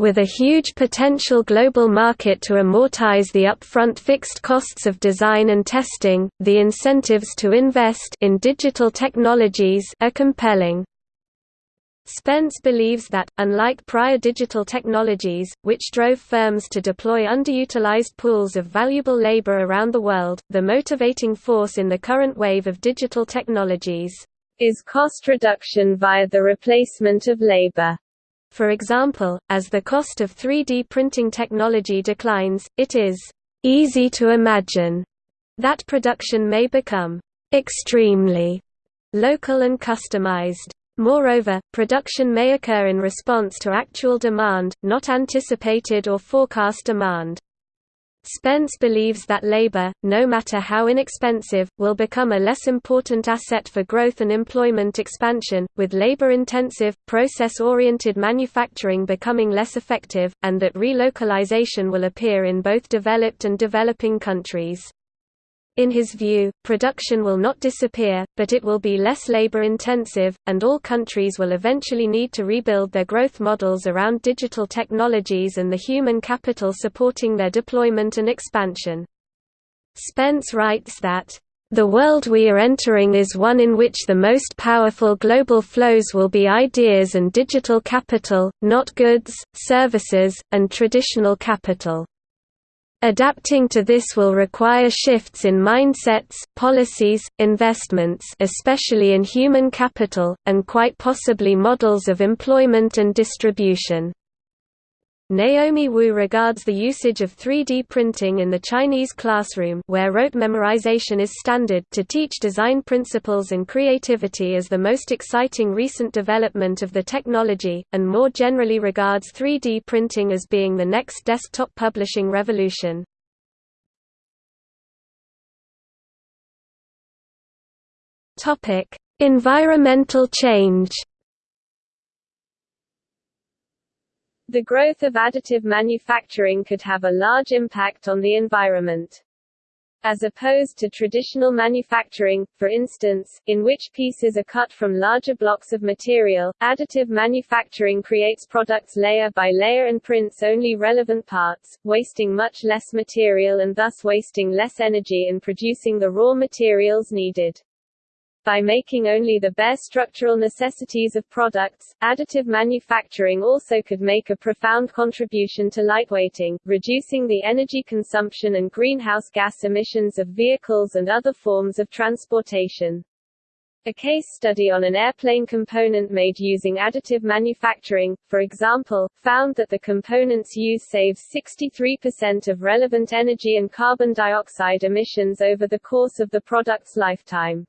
With a huge potential global market to amortize the upfront fixed costs of design and testing, the incentives to invest in digital technologies are compelling. Spence believes that, unlike prior digital technologies, which drove firms to deploy underutilized pools of valuable labor around the world, the motivating force in the current wave of digital technologies is cost reduction via the replacement of labor. For example, as the cost of 3D printing technology declines, it is easy to imagine that production may become extremely local and customized. Moreover, production may occur in response to actual demand, not anticipated or forecast demand. Spence believes that labor, no matter how inexpensive, will become a less important asset for growth and employment expansion, with labor-intensive, process-oriented manufacturing becoming less effective, and that relocalization will appear in both developed and developing countries. In his view, production will not disappear, but it will be less labor-intensive, and all countries will eventually need to rebuild their growth models around digital technologies and the human capital supporting their deployment and expansion. Spence writes that, "...the world we are entering is one in which the most powerful global flows will be ideas and digital capital, not goods, services, and traditional capital." Adapting to this will require shifts in mindsets, policies, investments especially in human capital, and quite possibly models of employment and distribution. Naomi Wu regards the usage of 3D printing in the Chinese classroom where rote memorization is standard to teach design principles and creativity as the most exciting recent development of the technology, and more generally regards 3D printing as being the next desktop publishing revolution. Environmental change The growth of additive manufacturing could have a large impact on the environment. As opposed to traditional manufacturing, for instance, in which pieces are cut from larger blocks of material, additive manufacturing creates products layer by layer and prints only relevant parts, wasting much less material and thus wasting less energy in producing the raw materials needed. By making only the bare structural necessities of products, additive manufacturing also could make a profound contribution to lightweighting, reducing the energy consumption and greenhouse gas emissions of vehicles and other forms of transportation. A case study on an airplane component made using additive manufacturing, for example, found that the component's use saves 63% of relevant energy and carbon dioxide emissions over the course of the product's lifetime.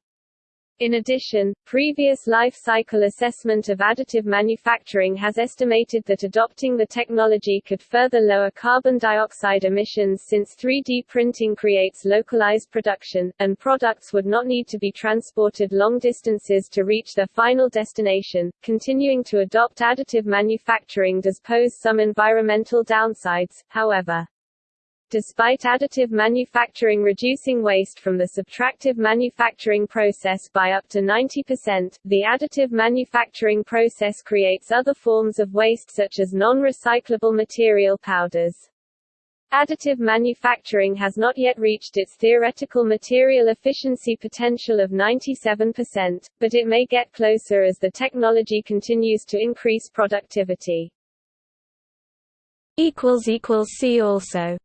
In addition, previous life cycle assessment of additive manufacturing has estimated that adopting the technology could further lower carbon dioxide emissions since 3D printing creates localized production, and products would not need to be transported long distances to reach their final destination. Continuing to adopt additive manufacturing does pose some environmental downsides, however. Despite additive manufacturing reducing waste from the subtractive manufacturing process by up to 90%, the additive manufacturing process creates other forms of waste such as non-recyclable material powders. Additive manufacturing has not yet reached its theoretical material efficiency potential of 97%, but it may get closer as the technology continues to increase productivity. See also